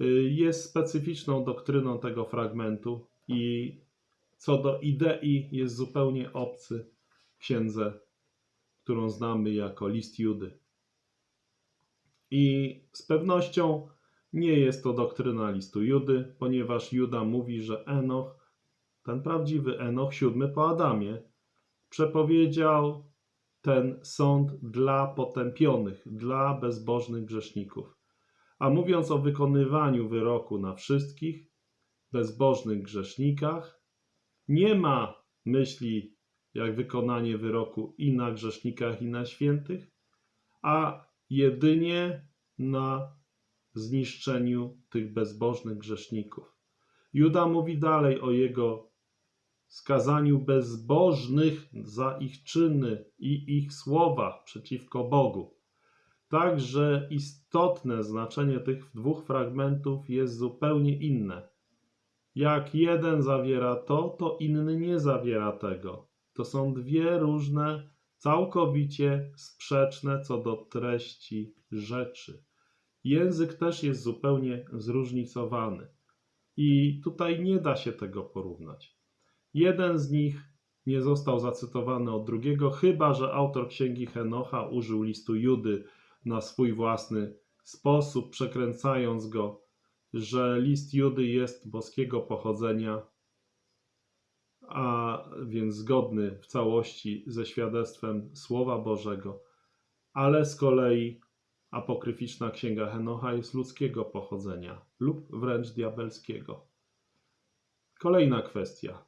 y, jest specyficzną doktryną tego fragmentu i co do idei jest zupełnie obcy księdze, którą znamy jako list Judy. I z pewnością nie jest to doktryna listu Judy, ponieważ Juda mówi, że Enoch, ten prawdziwy Enoch, siódmy po Adamie, przepowiedział ten sąd dla potępionych, dla bezbożnych grzeszników. A mówiąc o wykonywaniu wyroku na wszystkich bezbożnych grzesznikach, nie ma myśli jak wykonanie wyroku i na grzesznikach, i na świętych, a jedynie na zniszczeniu tych bezbożnych grzeszników. Juda mówi dalej o jego skazaniu bezbożnych za ich czyny i ich słowa przeciwko Bogu. Także istotne znaczenie tych dwóch fragmentów jest zupełnie inne. Jak jeden zawiera to, to inny nie zawiera tego. To są dwie różne, całkowicie sprzeczne co do treści rzeczy. Język też jest zupełnie zróżnicowany. I tutaj nie da się tego porównać. Jeden z nich nie został zacytowany od drugiego, chyba że autor księgi Henocha użył listu Judy na swój własny sposób, przekręcając go, że list Judy jest boskiego pochodzenia, a więc zgodny w całości ze świadectwem Słowa Bożego, ale z kolei apokryficzna księga Henocha jest ludzkiego pochodzenia lub wręcz diabelskiego. Kolejna kwestia.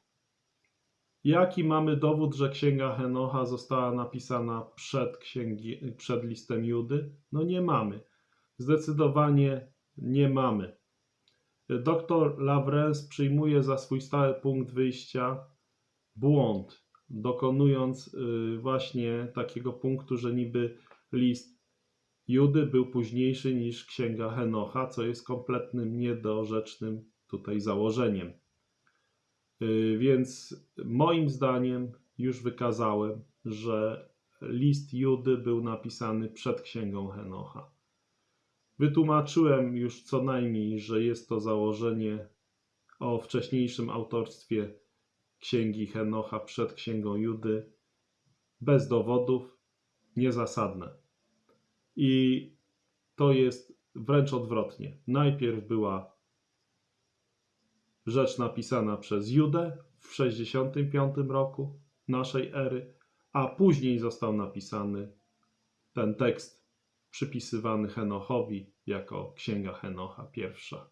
Jaki mamy dowód, że księga Henocha została napisana przed, księgi, przed listem Judy? No nie mamy. Zdecydowanie nie mamy. Doktor Lawrence przyjmuje za swój stały punkt wyjścia błąd, dokonując y, właśnie takiego punktu, że niby list Judy był późniejszy niż księga Henocha, co jest kompletnym niedorzecznym tutaj założeniem. Y, Więc moim zdaniem już wykazałem, że list Judy był napisany przed księgą Henocha. Wytłumaczyłem już co najmniej, że jest to założenie o wcześniejszym autorstwie księgi Henocha przed księgą Judy bez dowodów, niezasadne. I to jest wręcz odwrotnie. Najpierw była rzecz napisana przez Judę w 65 roku naszej ery, a później został napisany ten tekst przypisywany Henochowi jako Księga Henocha pierwsza.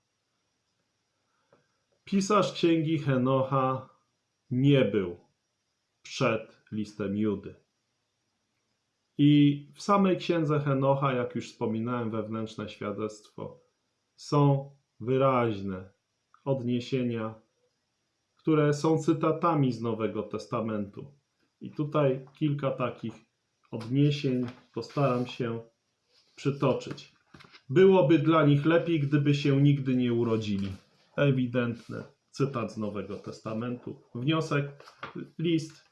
Pisarz Księgi Henocha nie był przed listem Judy. I w samej księdze Henocha, jak już wspominałem, wewnętrzne świadectwo, są wyraźne odniesienia, które są cytatami z Nowego Testamentu. I tutaj kilka takich odniesień postaram się przytoczyć. Byłoby dla nich lepiej, gdyby się nigdy nie urodzili. Ewidentny cytat z Nowego Testamentu. Wniosek, list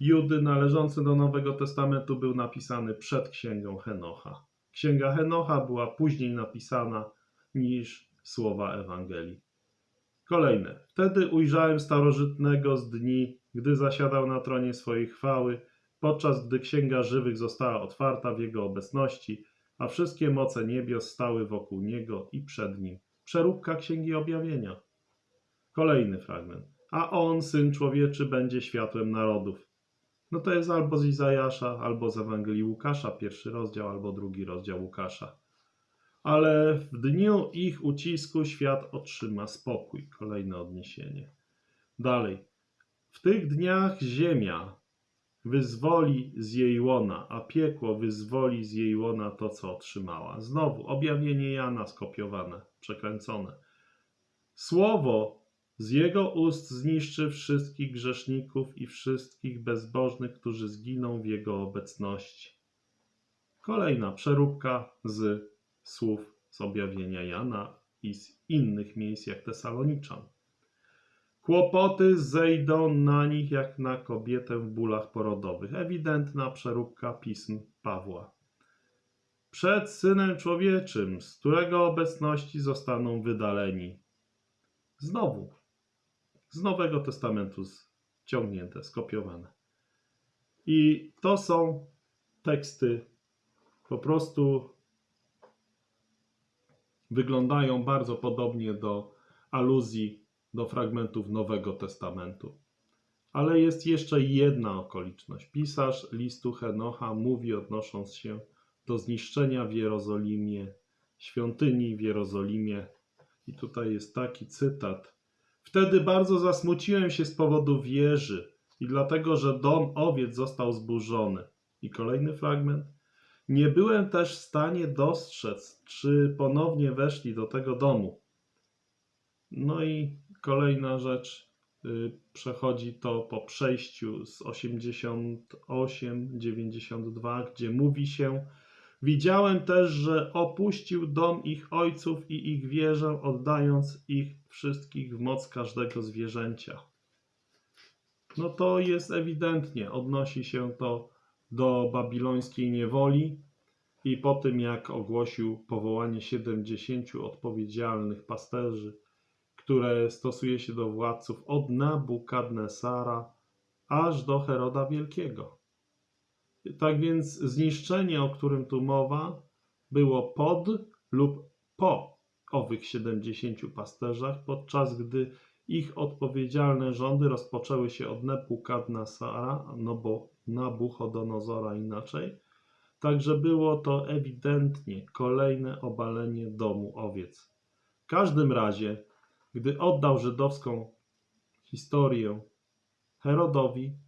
Judy należący do Nowego Testamentu był napisany przed księgą Henocha. Księga Henocha była później napisana niż słowa Ewangelii. Kolejne. Wtedy ujrzałem starożytnego z dni, gdy zasiadał na tronie swojej chwały, podczas gdy księga żywych została otwarta w jego obecności, a wszystkie moce niebios stały wokół niego i przed nim. Przeróbka księgi objawienia. Kolejny fragment. A on, syn człowieczy, będzie światłem narodów. No to jest albo z Izajasza, albo z Ewangelii Łukasza, pierwszy rozdział, albo drugi rozdział Łukasza. Ale w dniu ich ucisku świat otrzyma spokój. Kolejne odniesienie. Dalej. W tych dniach ziemia wyzwoli z jej łona, a piekło wyzwoli z jej łona to, co otrzymała. Znowu objawienie Jana skopiowane, przekręcone. Słowo z jego ust zniszczy wszystkich grzeszników i wszystkich bezbożnych, którzy zginą w jego obecności. Kolejna przeróbka z słów z objawienia Jana i z innych miejsc jak Tesaloniczan. Kłopoty zejdą na nich jak na kobietę w bólach porodowych. Ewidentna przeróbka pism Pawła. Przed synem człowieczym, z którego obecności zostaną wydaleni. Znowu, z Nowego Testamentu ściągnięte, skopiowane. I to są teksty po prostu wyglądają bardzo podobnie do aluzji do fragmentów Nowego Testamentu. Ale jest jeszcze jedna okoliczność. Pisarz listu Henocha mówi, odnosząc się do zniszczenia w Jerozolimie, świątyni w Jerozolimie. I tutaj jest taki cytat. Wtedy bardzo zasmuciłem się z powodu wieży i dlatego, że dom owiec został zburzony. I kolejny fragment. Nie byłem też w stanie dostrzec, czy ponownie weszli do tego domu. No i kolejna rzecz, y, przechodzi to po przejściu z 88-92, gdzie mówi się: Widziałem też, że opuścił dom ich ojców i ich wieżę, oddając ich wszystkich w moc każdego zwierzęcia. No to jest ewidentnie, odnosi się to do babilońskiej niewoli i po tym, jak ogłosił powołanie 70 odpowiedzialnych pasterzy, które stosuje się do władców od Nabukadnesara aż do Heroda Wielkiego. Tak więc zniszczenie, o którym tu mowa, było pod lub po owych 70 pasterzach, podczas gdy ich odpowiedzialne rządy rozpoczęły się od Nebukadnesara, no bo Nabuchodonozora inaczej. Także było to ewidentnie kolejne obalenie domu owiec. W każdym razie, gdy oddał żydowską historię Herodowi,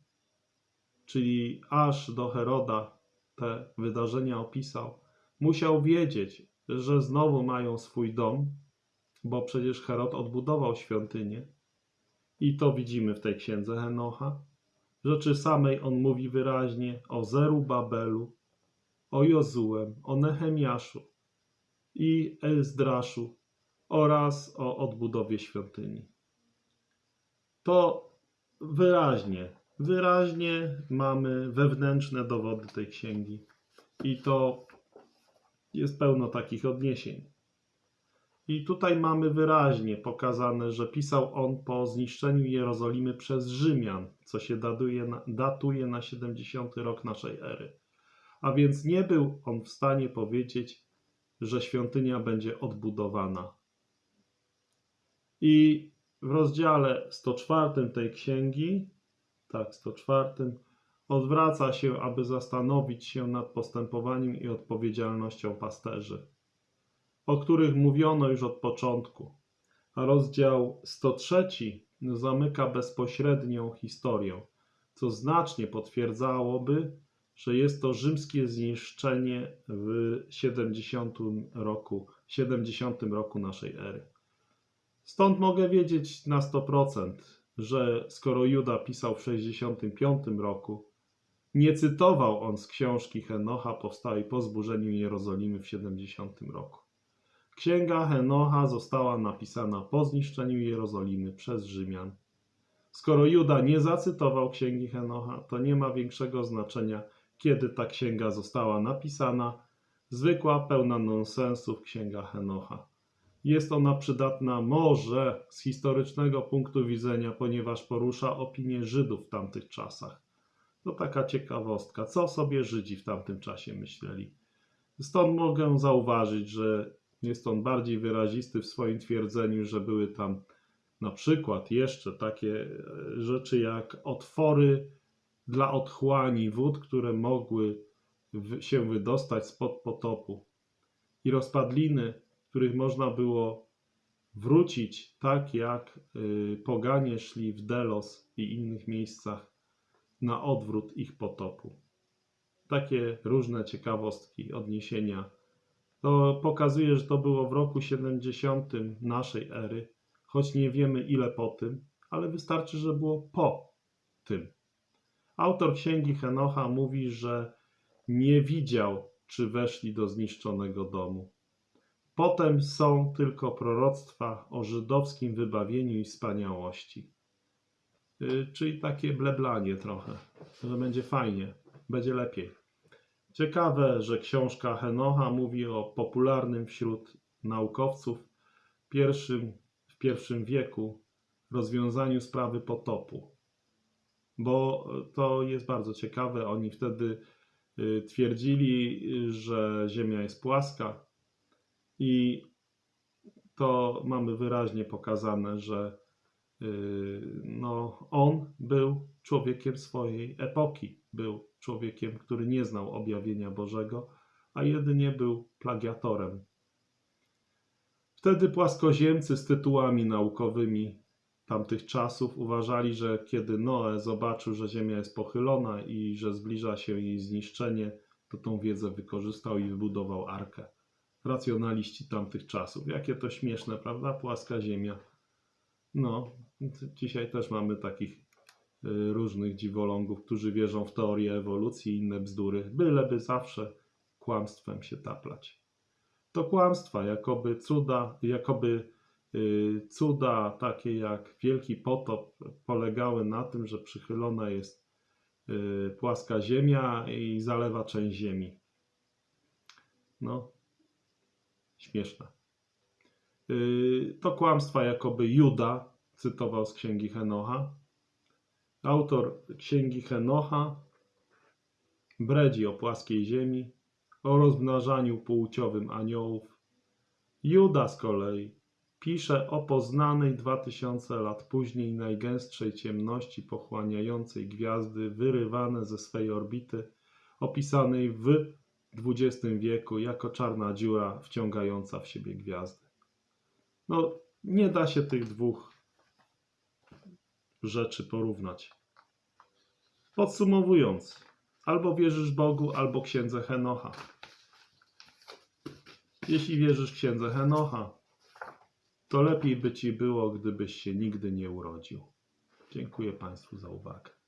czyli aż do Heroda te wydarzenia opisał, musiał wiedzieć, że znowu mają swój dom, bo przecież Herod odbudował świątynię. I to widzimy w tej księdze Henocha. Rzeczy samej on mówi wyraźnie o Zerubabelu, o Jozułem, o Nehemiaszu i Ezdraszu oraz o odbudowie świątyni. To wyraźnie, wyraźnie mamy wewnętrzne dowody tej księgi i to jest pełno takich odniesień. I tutaj mamy wyraźnie pokazane, że pisał on po zniszczeniu Jerozolimy przez Rzymian, co się datuje datuje na 70 rok naszej ery. A więc nie był on w stanie powiedzieć, że świątynia będzie odbudowana. I w rozdziale 104 tej księgi, tak, 104, odwraca się, aby zastanowić się nad postępowaniem i odpowiedzialnością pasterzy o których mówiono już od początku. A rozdział 103 zamyka bezpośrednią historię, co znacznie potwierdzałoby, że jest to rzymskie zniszczenie w 70 roku, 70 roku naszej ery. Stąd mogę wiedzieć na 100%, że skoro Juda pisał w 65 roku, nie cytował on z książki Henocha powstałej po zburzeniu Jerozolimy w 70 roku. Księga Henocha została napisana po zniszczeniu Jerozolimy przez Rzymian. Skoro Juda nie zacytował księgi Henocha, to nie ma większego znaczenia, kiedy ta księga została napisana. Zwykła, pełna nonsensów księga Henocha. Jest ona przydatna może z historycznego punktu widzenia, ponieważ porusza opinię Żydów w tamtych czasach. To taka ciekawostka, co sobie Żydzi w tamtym czasie myśleli. Stąd mogę zauważyć, że jest on bardziej wyrazisty w swoim twierdzeniu, że były tam na przykład jeszcze takie e, rzeczy jak otwory dla otchłani wód, które mogły się wydostać spod potopu i rozpadliny, których można było wrócić tak jak y, poganie szli w Delos i innych miejscach na odwrót ich potopu. Takie różne ciekawostki, odniesienia to pokazuje, że to było w roku 70 naszej ery, choć nie wiemy ile po tym, ale wystarczy, że było po tym. Autor księgi Henocha mówi, że nie widział, czy weszli do zniszczonego domu. Potem są tylko proroctwa o żydowskim wybawieniu i wspaniałości. Y, Czyli takie bleblanie trochę, że będzie fajnie, będzie lepiej. Ciekawe, że książka Henocha mówi o popularnym wśród naukowców pierwszym, w pierwszym wieku rozwiązaniu sprawy potopu. Bo to jest bardzo ciekawe. Oni wtedy y, twierdzili, że Ziemia jest płaska i to mamy wyraźnie pokazane, że y, no, on był człowiekiem swojej epoki. Był człowiekiem, który nie znał objawienia Bożego, a jedynie był plagiatorem. Wtedy płaskoziemcy z tytułami naukowymi tamtych czasów uważali, że kiedy Noe zobaczył, że Ziemia jest pochylona i że zbliża się jej zniszczenie, to tą wiedzę wykorzystał i wybudował arkę. Racjonaliści tamtych czasów. Jakie to śmieszne, prawda? Płaska Ziemia. No, dzisiaj też mamy takich y, różnych dziwolągów, którzy wierzą w teorię ewolucji i inne bzdury, byleby zawsze kłamstwem się taplać. To kłamstwa, jakoby cuda, jakoby y, cuda takie jak Wielki Potop polegały na tym, że przychylona jest y, płaska ziemia i zalewa część ziemi. No, śmieszne. Y, To kłamstwa, jakoby Juda cytował z księgi Henocha. Autor księgi Henocha bredzi o płaskiej ziemi, o rozmnażaniu płciowym aniołów. Juda z kolei pisze o poznanej 2000 lat później najgęstszej ciemności pochłaniającej gwiazdy wyrywane ze swej orbity, opisanej w XX wieku jako czarna dziura wciągająca w siebie gwiazdy. No, nie da się tych dwóch rzeczy porównać. Podsumowując, albo wierzysz Bogu, albo księdze Henocha. Jeśli wierzysz księdze Henocha, to lepiej by ci było, gdybyś się nigdy nie urodził. Dziękuję Państwu za uwagę.